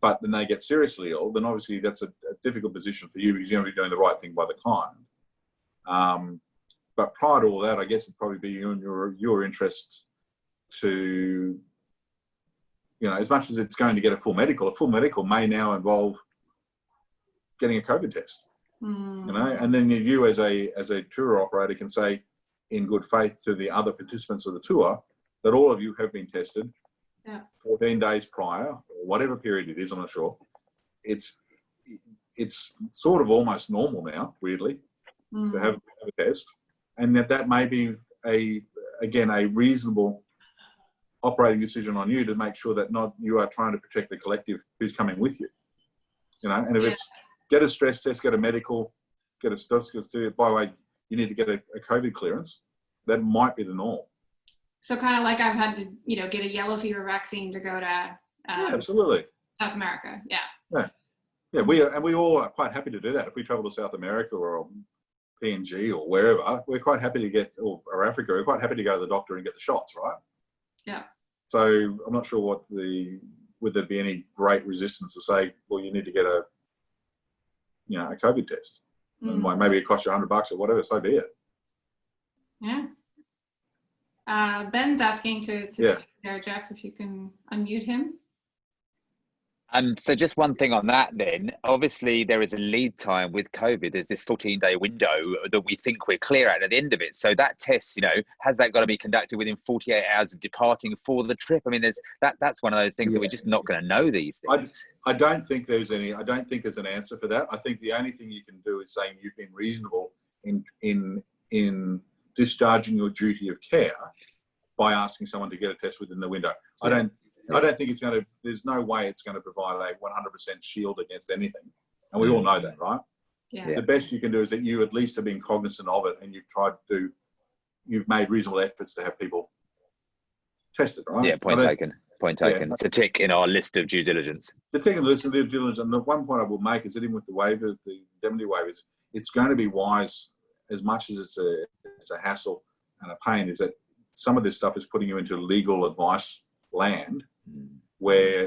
But then they get seriously ill, then obviously that's a, a difficult position for you because you're going to be doing the right thing by the client. Um, but prior to all that, I guess it'd probably be in your your interest to you know, as much as it's going to get a full medical, a full medical may now involve getting a COVID test, Hmm. you know, and then you as a as a tour operator can say, in good faith to the other participants of the tour that all of you have been tested Yeah. 14 days prior, or whatever period it is, I'm not sure. It's it's sort of almost normal now, weirdly, to Mm. have, have a test, and that that may be a again a reasonable operating decision on you to make sure that not you are trying to protect the collective who's coming with you. You know, and if Yeah. it's get a stress test, get a medical, get a stress test. By the way, you need to get a, a COVID clearance. That might be the norm. So kind of like I've had to, you know, get a yellow fever vaccine to go to Yeah, um, absolutely. South America. Yeah. Yeah, we are, and we all are quite happy to do that. If we travel to South America or PNG or wherever, we're quite happy to get, or, or Africa, we're quite happy to go to the doctor and get the shots, right? Yeah. So I'm not sure what the would there be any great resistance to say, well, you need to get a, you know, a COVID test, and Mm. like maybe it costs you hundred bucks or whatever. So be it. Yeah. Uh, Ben's asking to, to Yeah. speak there, Jeff, if you can unmute him. Um, so just one thing on that then, obviously there is a lead time with COVID. There's this 14 day window that we think we're clear at at the end of it. So that test, you know, has that got to be conducted within 48 hours of departing for the trip? I mean, there's that, that's one of those things that we're just not going to know these I- things. I don't think there's any. I don't think there's an answer for that. I think the only thing you can do is saying you've been reasonable in in in discharging your duty of care by asking someone to get a test within the window. I don't. I don't think it's going to. There's no way it's going to provide a 100% shield against anything, and we all mm. know that, right? Yeah. Yeah. The best you can do is that you at least have been cognizant of it, and you've tried to do. You've made reasonable efforts to have people tested, right? Yeah, point I don't- taken. Point Yeah. taken. It's a tick in our list of due diligence. the thing of this, the due diligence, and the one point I will make is that even with the waiver, the indemnity waivers, it's going to be wise as much as it's a it's a hassle and a pain. Is that some of this stuff is putting you into legal advice land Mm. where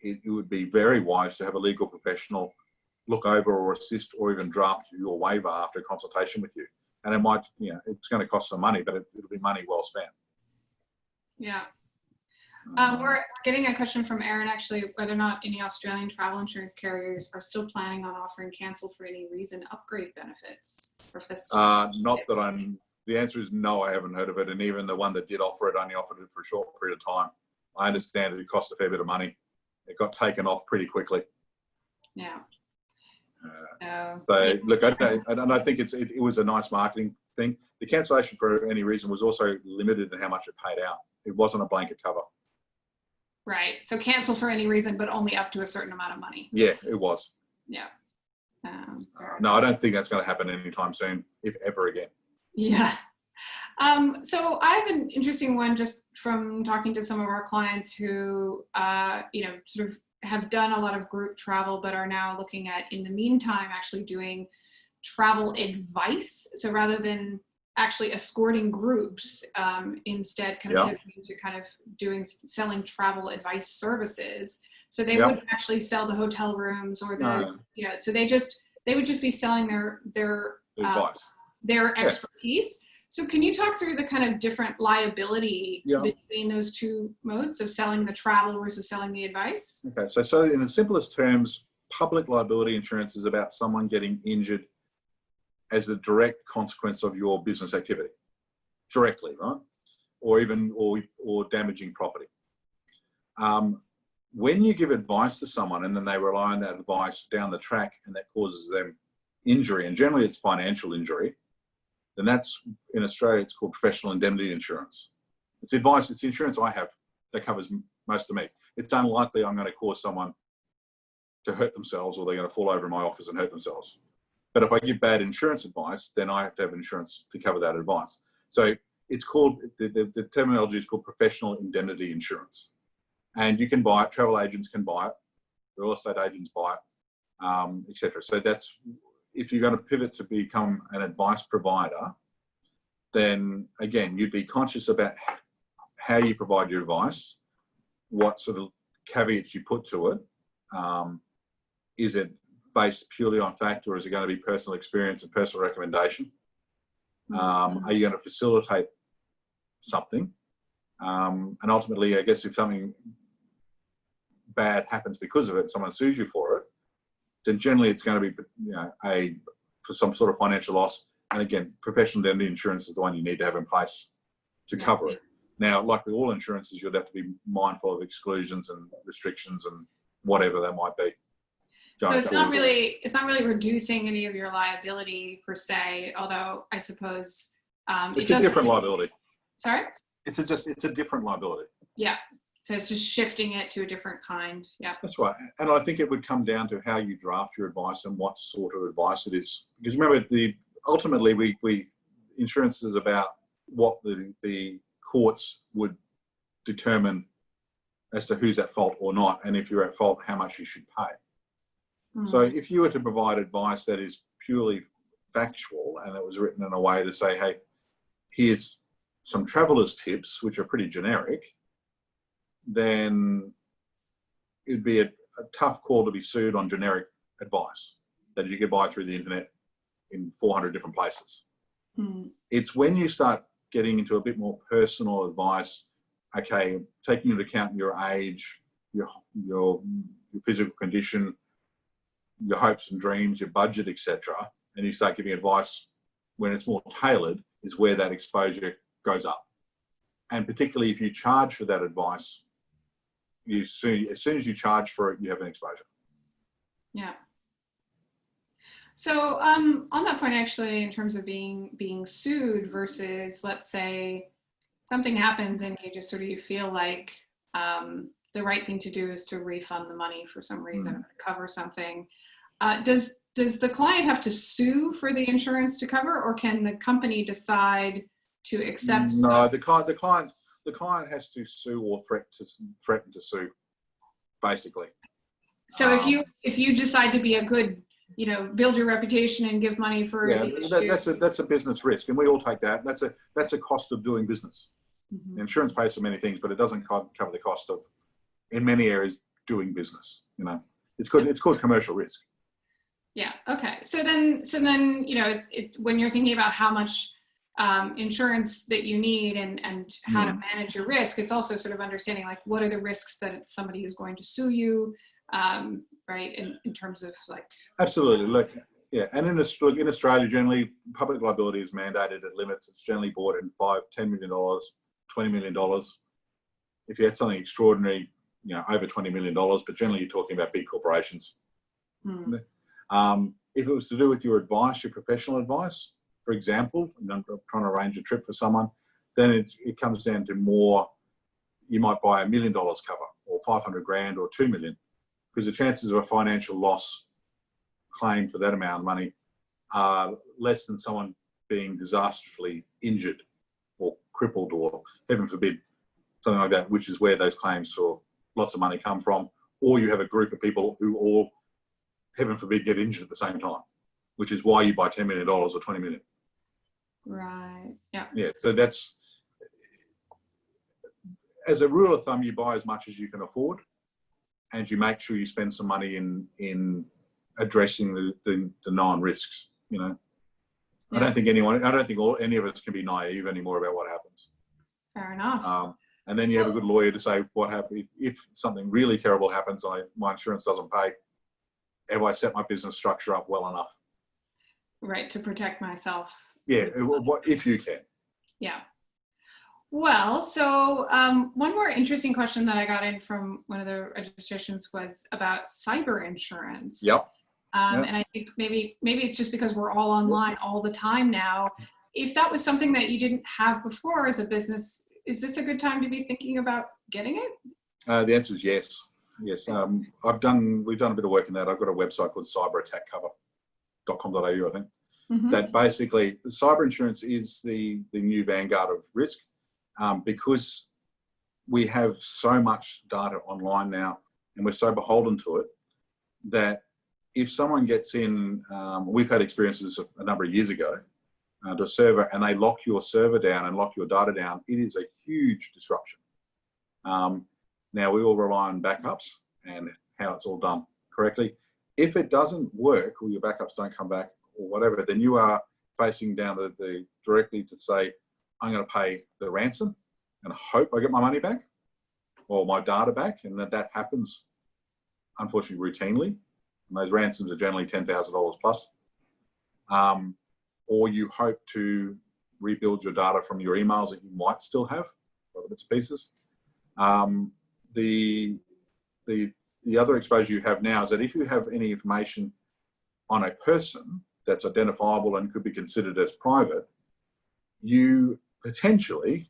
it, it would be very wise to have a legal professional look over or assist or even draft your waiver after a consultation with you. And it might, you know, it's going to cost some money, but it, it'll be money well spent. Yeah. Um, we're getting a question from Aaron actually, whether or not any Australian travel insurance carriers are still planning on offering cancel for any reason upgrade benefits. Or if that's Uh, not that I'm. The answer is no. I haven't heard of it, and even the one that did offer it only offered it for a short period of time. I understand it cost a fair bit of money. It got taken off pretty quickly. yeah. Uh, So, look, I, don't- and I think it's it, it was a nice marketing thing. The cancellation for any reason was also limited in how much it paid out. It wasn't a blanket cover. right. So cancel for any reason, but only up to a certain amount of money. Yeah, it was. Yeah. Um, No, I don't think that's going to happen anytime soon, if ever again. Yeah. Um, so I have an interesting one just from talking to some of our clients who, uh, you know, sort of have done a lot of group travel, but are now looking at, in the meantime, actually doing travel advice. So rather than actually escorting groups, um, instead kind of Yeah. to kind of doing selling travel advice services. So they Yeah. would actually sell the hotel rooms or the, No, you know, so they just they would just be selling their their uh, their Yeah. So can you talk through the kind of different liability Yeah. between those two modes of selling the travel versus selling the advice? Okay, so so in the simplest terms, public liability insurance is about someone getting injured as a direct consequence of your business activity, directly, right? Or even or or damaging property. Um, when you give advice to someone and then they rely on that advice down the track and that causes them injury, and generally it's financial injury, then that's in Australia it's called professional indemnity insurance. It's advice, it's insurance I have that covers most of me it's unlikely I'm going to cause someone to hurt themselves or they're going to fall over in my office and hurt themselves. But if I give bad insurance advice, then I have to have insurance to cover that advice. So it's called, the, the, the terminology is called professional indemnity insurance. And you can buy it, travel agents can buy it, real estate agents buy it, um, etc. So that's, if you're going to pivot to become an advice provider, then again, you'd be conscious about how you provide your advice, what sort of caveats you put to it. Um, is it based purely on fact or is it going to be personal experience and personal recommendation? Um, are you going to facilitate something? Um, and ultimately, I guess if something bad happens because of it, someone sues you for it, then generally it's going to be, you know, a for some sort of financial loss and again, professional indemnity insurance is the one you need to have in place to cover it. Now, like with all insurances, you'd have to be mindful of exclusions and restrictions and whatever that might be. So it's not really, it's not really reducing any of your liability per se, although I suppose. um, it It's a different liability. Sorry? It's a just, it's a different liability. Yeah, so it's just shifting it to a different kind, yeah. That's right. And I think it would come down to how you draft your advice and what sort of advice it is. Because remember, the ultimately we, we insurance is about what the, the courts would determine as to who's at fault or not. And if you're at fault, how much you should pay. So Hmm. if you were to provide advice that is purely factual and it was written in a way to say, hey, here's some traveler's tips, which are pretty generic, then it'd be a, a tough call to be sued on generic advice that you could buy through the internet in 400 different places. Hmm. It's when you start getting into a bit more personal advice, okay, taking into account your age, your, your, your physical condition, your hopes and dreams, your budget, etc., and you start giving advice when it's more tailored, is where that exposure goes up. And particularly if you charge for that advice, you soon as soon as you charge for it, you have an exposure. Yeah. So um, on that point, actually, in terms of being being sued versus, let's say, something happens and you just sort of you feel like um, the right thing to do is to refund the money for some reason or cover something. Uh, does does the client have to sue for the insurance to cover, or can the company decide to accept? No, the client, the client, the client has to sue or threat to threaten to sue, basically. So if Um, you if you decide to be a good, you know, build your reputation and give money for Yeah, that, that's a that's a business risk, and we all take that. That's a that's a cost of doing business. Mhm. Insurance pays for many things, but it doesn't cover the cost of, in many areas, doing business. You know, it's called it's called commercial risk. Yeah. Okay. So then, so then, you know, it's it when you're thinking about how much um, insurance that you need and and how to manage your risk, it's also sort of understanding like what are the risks that somebody is going to sue you, um, right? In in terms of like, Absolutely. Look, yeah, and in Australia, in Australia, generally, public liability is mandated at limits. It's generally bought in five, ten million dollars, twenty million dollars. If you had something extraordinary, you know, over twenty million dollars, but generally you're talking about big corporations. hmm, Um, if it was to do with your advice, your professional advice, for example, and I'm trying to arrange a trip for someone, then it, it comes down to more, you might buy a million dollars cover or 500 grand or 2 million because the chances of a financial loss claim for that amount of money are less than someone being disastrously injured or crippled or heaven forbid, something like that, which is where those claims for lots of money come from. Or you have a group of people who all heaven forbid, get injured at the same time, which is why you buy $10 million or 20 million. Right? Yeah. Yeah, so that's, as a rule of thumb, you buy as much as you can afford and you make sure you spend some money in, in addressing the, the, the known risks, you know. I don't think anyone, I don't think all, any of us can be naive anymore about what happens. Fair enough. Um, and then you have a good lawyer to say what happens if something really terrible happens. I my insurance doesn't pay. Have I set my business structure up well enough? right to protect myself. Yeah, what if you can? Yeah. Well, so um, one more interesting question that I got in from one of the registrations was about cyber insurance. Yep. Um, Yep. And I think maybe maybe it's just because we're all online all the time now. If that was something that you didn't have before as a business, is this a good time to be thinking about getting it? Uh, the answer is yes. Yes, um, I've done. We've done a bit of work in that. I've got a website called cyberattackcover.com.au. I think Mhm. that basically cyber insurance is the the new vanguard of risk um, because we have so much data online now and we're so beholden to it that if someone gets in, um, we've had experiences a number of years ago uh, to a server and they lock your server down and lock your data down, it is a huge disruption. Um, now we all rely on backups and how it's all done correctly. If it doesn't work or your backups don't come back or whatever, then you are facing down the, the directly to say, I'm going to pay the ransom and hope I get my money back or my data back. And that, that happens, unfortunately, routinely. And those ransoms are generally $10,000 plus. Um, or you hope to rebuild your data from your emails that you might still have, other bits and pieces. Um, the, the, the other exposure you have now is that if you have any information on a person that's identifiable and could be considered as private, you potentially,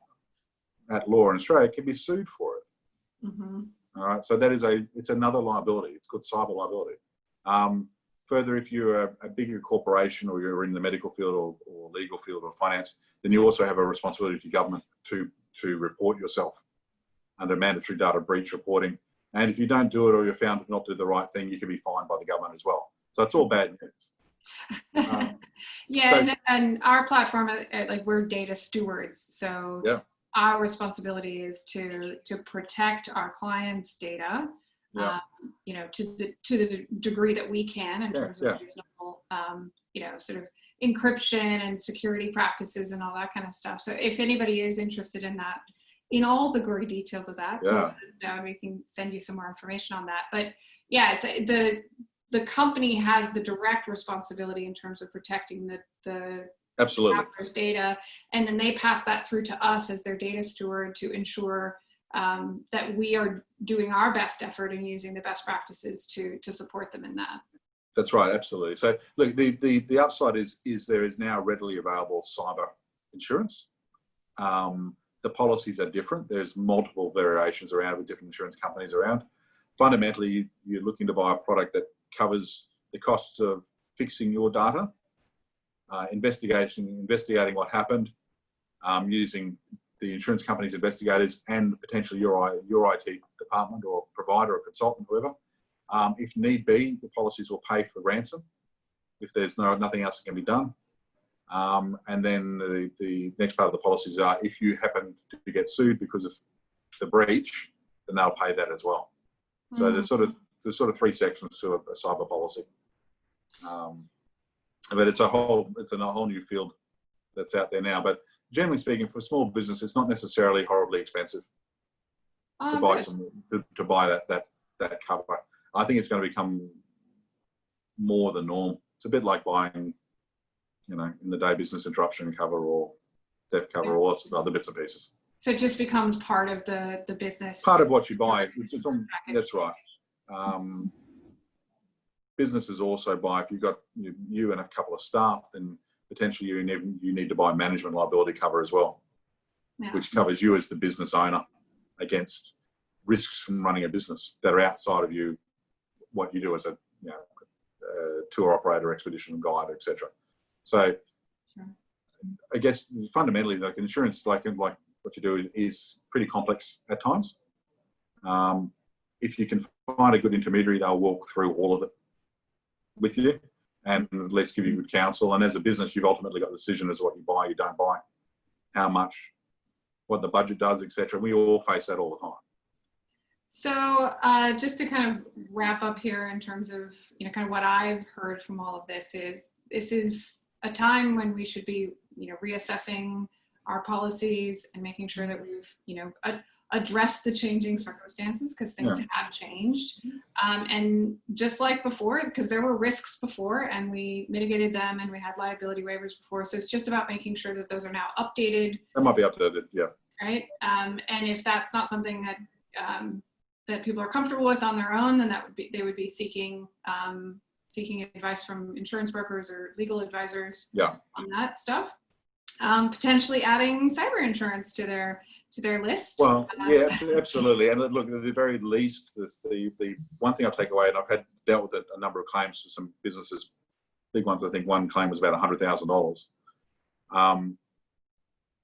at law in Australia, can be sued for it. Mhm. All right, so that is a, it's another liability. It's called cyber liability. Um, further, if you're a, a bigger corporation or you're in the medical field or, or legal field or finance, then you also have a responsibility to government to, to report yourself under mandatory data breach reporting. And if you don't do it or you're found to not do the right thing, you can be fined by the government as well. So it's all bad news. Uh, [laughs] yeah, so- and, and our platform, uh, uh, like we're data stewards, so Yeah. our responsibility is to to protect our clients' data. Yeah. Um, you know, to the to the degree that we can in Yeah, terms of reasonable, um, you know, sort of encryption and security practices and all that kind of stuff. So if anybody is interested in that, in all the gory details of that, Yeah. know and we can send you some more information on that. But yeah, it's the the company has the direct responsibility in terms of protecting the the Absolutely. data, and then they pass that through to us as their data steward to ensure um, that we are doing our best effort and using the best practices to to support them in that. That's right, absolutely. So look, the, the, the upside is, is there is now readily available cyber insurance. Um, the policies are different. There's multiple variations around with different insurance companies around. Fundamentally, you're looking to buy a product that covers the costs of fixing your data, uh, investigation, investigating what happened, um, using the insurance company's investigators and potentially your, your IT department or provider or consultant, whoever. Um, if need be, the policies will pay for ransom if there's no nothing else that can be done. Um, and then the, the next part of the policies are if you happen to get sued because of the breach, then they'll pay that as well. So there's sort of there's sort of three sections to a, a cyber policy. Um, but it's a whole it's a whole new field that's out there now. But generally speaking, for small business, it's not necessarily horribly expensive to Oh, buy good. some to, to buy that that that cover. I think it's going to become more the norm. It's a bit like buying, you know, in the day business interruption cover or theft cover or lots of other bits and pieces. So it just becomes part of the the business. Part of what you buy. It's, it's on, that's right. Um, businesses also buy if you've got you, you and a couple of staff, then potentially you need you need to buy management liability cover as well. Yeah. which covers you as the business owner against risks from running a business that are outside of you, what you do as a you know, uh, tour operator, expedition guide, etc. So, Sure. I guess fundamentally, like insurance, like like what you do is pretty complex at times. Um, if you can find a good intermediary, they'll walk through all of it with you and at least give you good counsel. And as a business, you've ultimately got the decision as what you buy, you don't buy, how much, what the budget does, etc. We all face that all the time. So uh, just to kind of wrap up here in terms of, you know, kind of what I've heard from all of this is this is a time when we should be, you know, reassessing our policies and making sure that we've, you know, a- addressed the changing circumstances because things have changed. Um, and just like before, because there were risks before and we mitigated them and we had liability waivers before. So it's just about making sure that those are now updated That might be updated, yeah. right? Um, and if that's not something that um, that people are comfortable with on their own, then that would be they would be seeking um, seeking advice from insurance brokers or legal advisors Yeah. on that stuff. Um, potentially adding cyber insurance to their to their list. Well, Uh, yeah, absolutely. And look, at the very least, this, the the one thing I take away, and I've had dealt with a, a number of claims for some businesses, big ones. I think one claim was about a hundred thousand dollars. Um,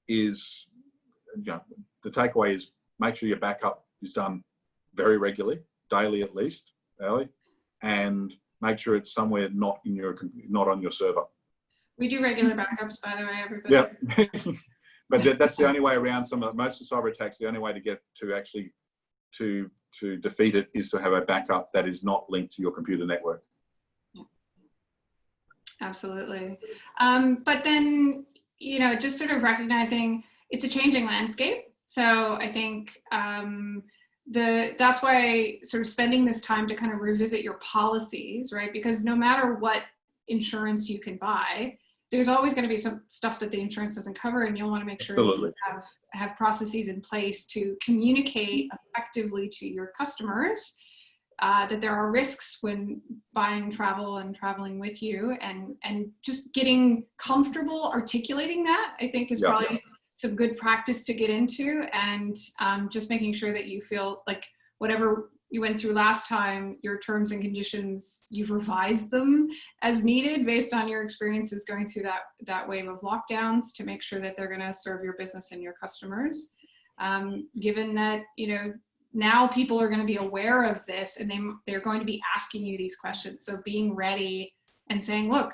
is you know the takeaway is make sure your backup is done very regularly, daily at least, daily, and make sure it's somewhere not in your not on your server. We do regular backups, by the way, everybody. Yeah. [laughs] but that, that's the only way around some of most of cyber attacks. The only way to get to actually to to defeat it is to have a backup that is not linked to your computer network. Absolutely. Um, but then, you know, just sort of recognizing it's a changing landscape. So I think um, the that's why sort of spending this time to kind of revisit your policies, right? Because no matter what insurance you can buy, there's always going to be some stuff that the insurance doesn't cover and you'll want to make sure Absolutely. you have, have processes in place to communicate effectively to your customers uh, that there are risks when buying travel and traveling with you and and just getting comfortable articulating that i think is Yeah. probably some good practice to get into and um, just making sure that you feel like whatever you went through last time your terms and conditions you've revised them as needed based on your experiences going through that that wave of lockdowns to make sure that they're going to serve your business and your customers. Um, given that you know now people are going to be aware of this and they, they're going to be asking you these questions. So being ready and saying look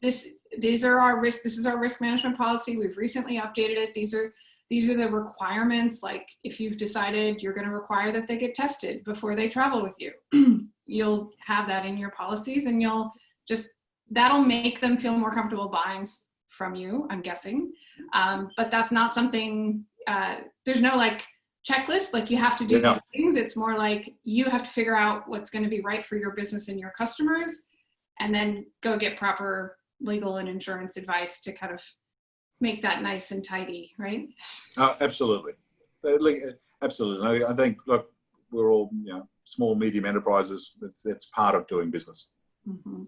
this these are our risk this is our risk management policy. We've recently updated it. These are these are the requirements like if you've decided you're going to require that they get tested before they travel with you [clears throat] you'll have that in your policies and you'll just that'll make them feel more comfortable buying from you i'm guessing um, but that's not something uh, there's no like checklist like you have to do Yeah. these things it's more like you have to figure out what's going to be right for your business and your customers and then go get proper legal and insurance advice to kind of make that nice and tidy right Oh, absolutely. Uh, like, uh, Absolutely. I I think, look, we're all, you know, small, medium enterprises. It's, it's part of doing business. Mhm.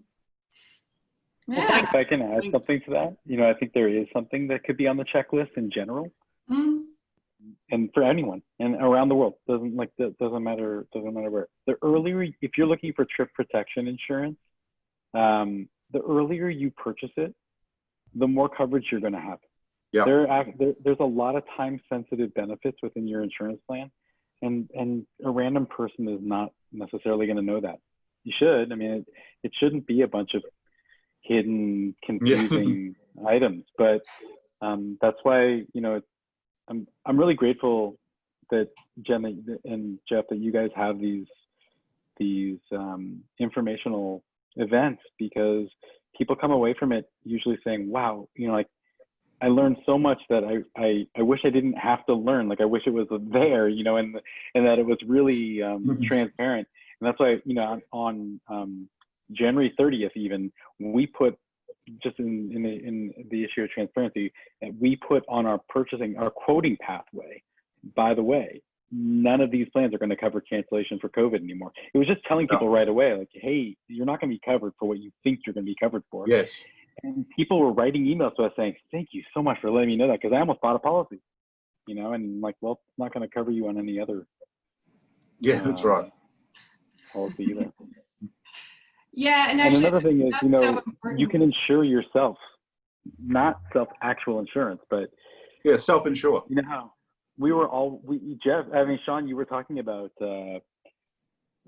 Well, yeah If I can add Thanks. something to that, you know, I think there is something that could be on the checklist in general, Mm, and for anyone and around the world. Doesn't like that doesn't matter doesn't matter where. The earlier, if you're looking for trip protection insurance, um, the earlier you purchase it, the more coverage you're going to have. Yeah. There, are, there, there's a lot of time-sensitive benefits within your insurance plan, and and a random person is not necessarily going to know that. You should. I mean, it, it shouldn't be a bunch of hidden, [laughs] confusing items, but um, that's why you know I'm I'm really grateful that Jen and Jeff that you guys have these these um, informational events because people come away from it usually saying, "Wow, you know, like I learned so much that I I, I wish I didn't have to learn. Like I wish it was there, you know, and and that it was really um, Mhm. transparent. And that's why you know on, um, January 30th even we put just in in the, in the issue of transparency, uh, we put on our purchasing our quoting pathway. By the way, none of these plans are going to cover cancellation for COVID anymore. It was just telling people right away, like, hey, you're not going to be covered for what you think you're going to be covered for. Yes. And people were writing emails to us saying, thank you so much for letting me know that because I almost bought a policy. You know, and like, well, it's not going to cover you on any other Yeah, that's uh, right. policy either. yeah and and actually another thing is, you know, so you can insure yourself, not self actual insurance, but Yeah, self-insure. you know how we were all we Jeff I mean Sean you were talking about uh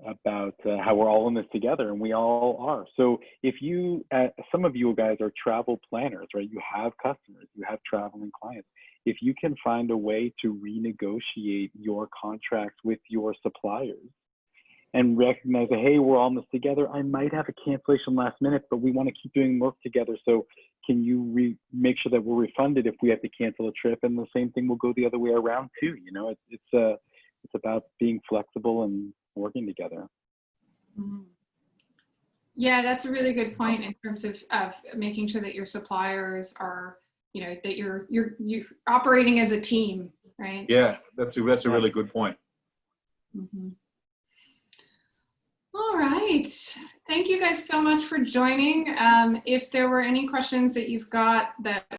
about uh, how we're all in this together and we all are. So if you uh, some of you guys are travel planners right? You have customers you have traveling clients. If you can find a way to renegotiate your contracts with your suppliers and recognize that hey we're all in this together i might have a cancellation last minute but we want to keep doing work together. So can you make sure that we're refunded if we have to cancel a trip and the same thing will go the other way around too you know? It's it's uh it's about being flexible and working together Mhm. Yeah, that's a really good point in terms of, of making sure that your suppliers are, you know, that you're you're you operating as a team, right? Yeah, that's a, that's a really good point. Mhm. All right. Thank you guys so much for joining. Um, if there were any questions that you've got that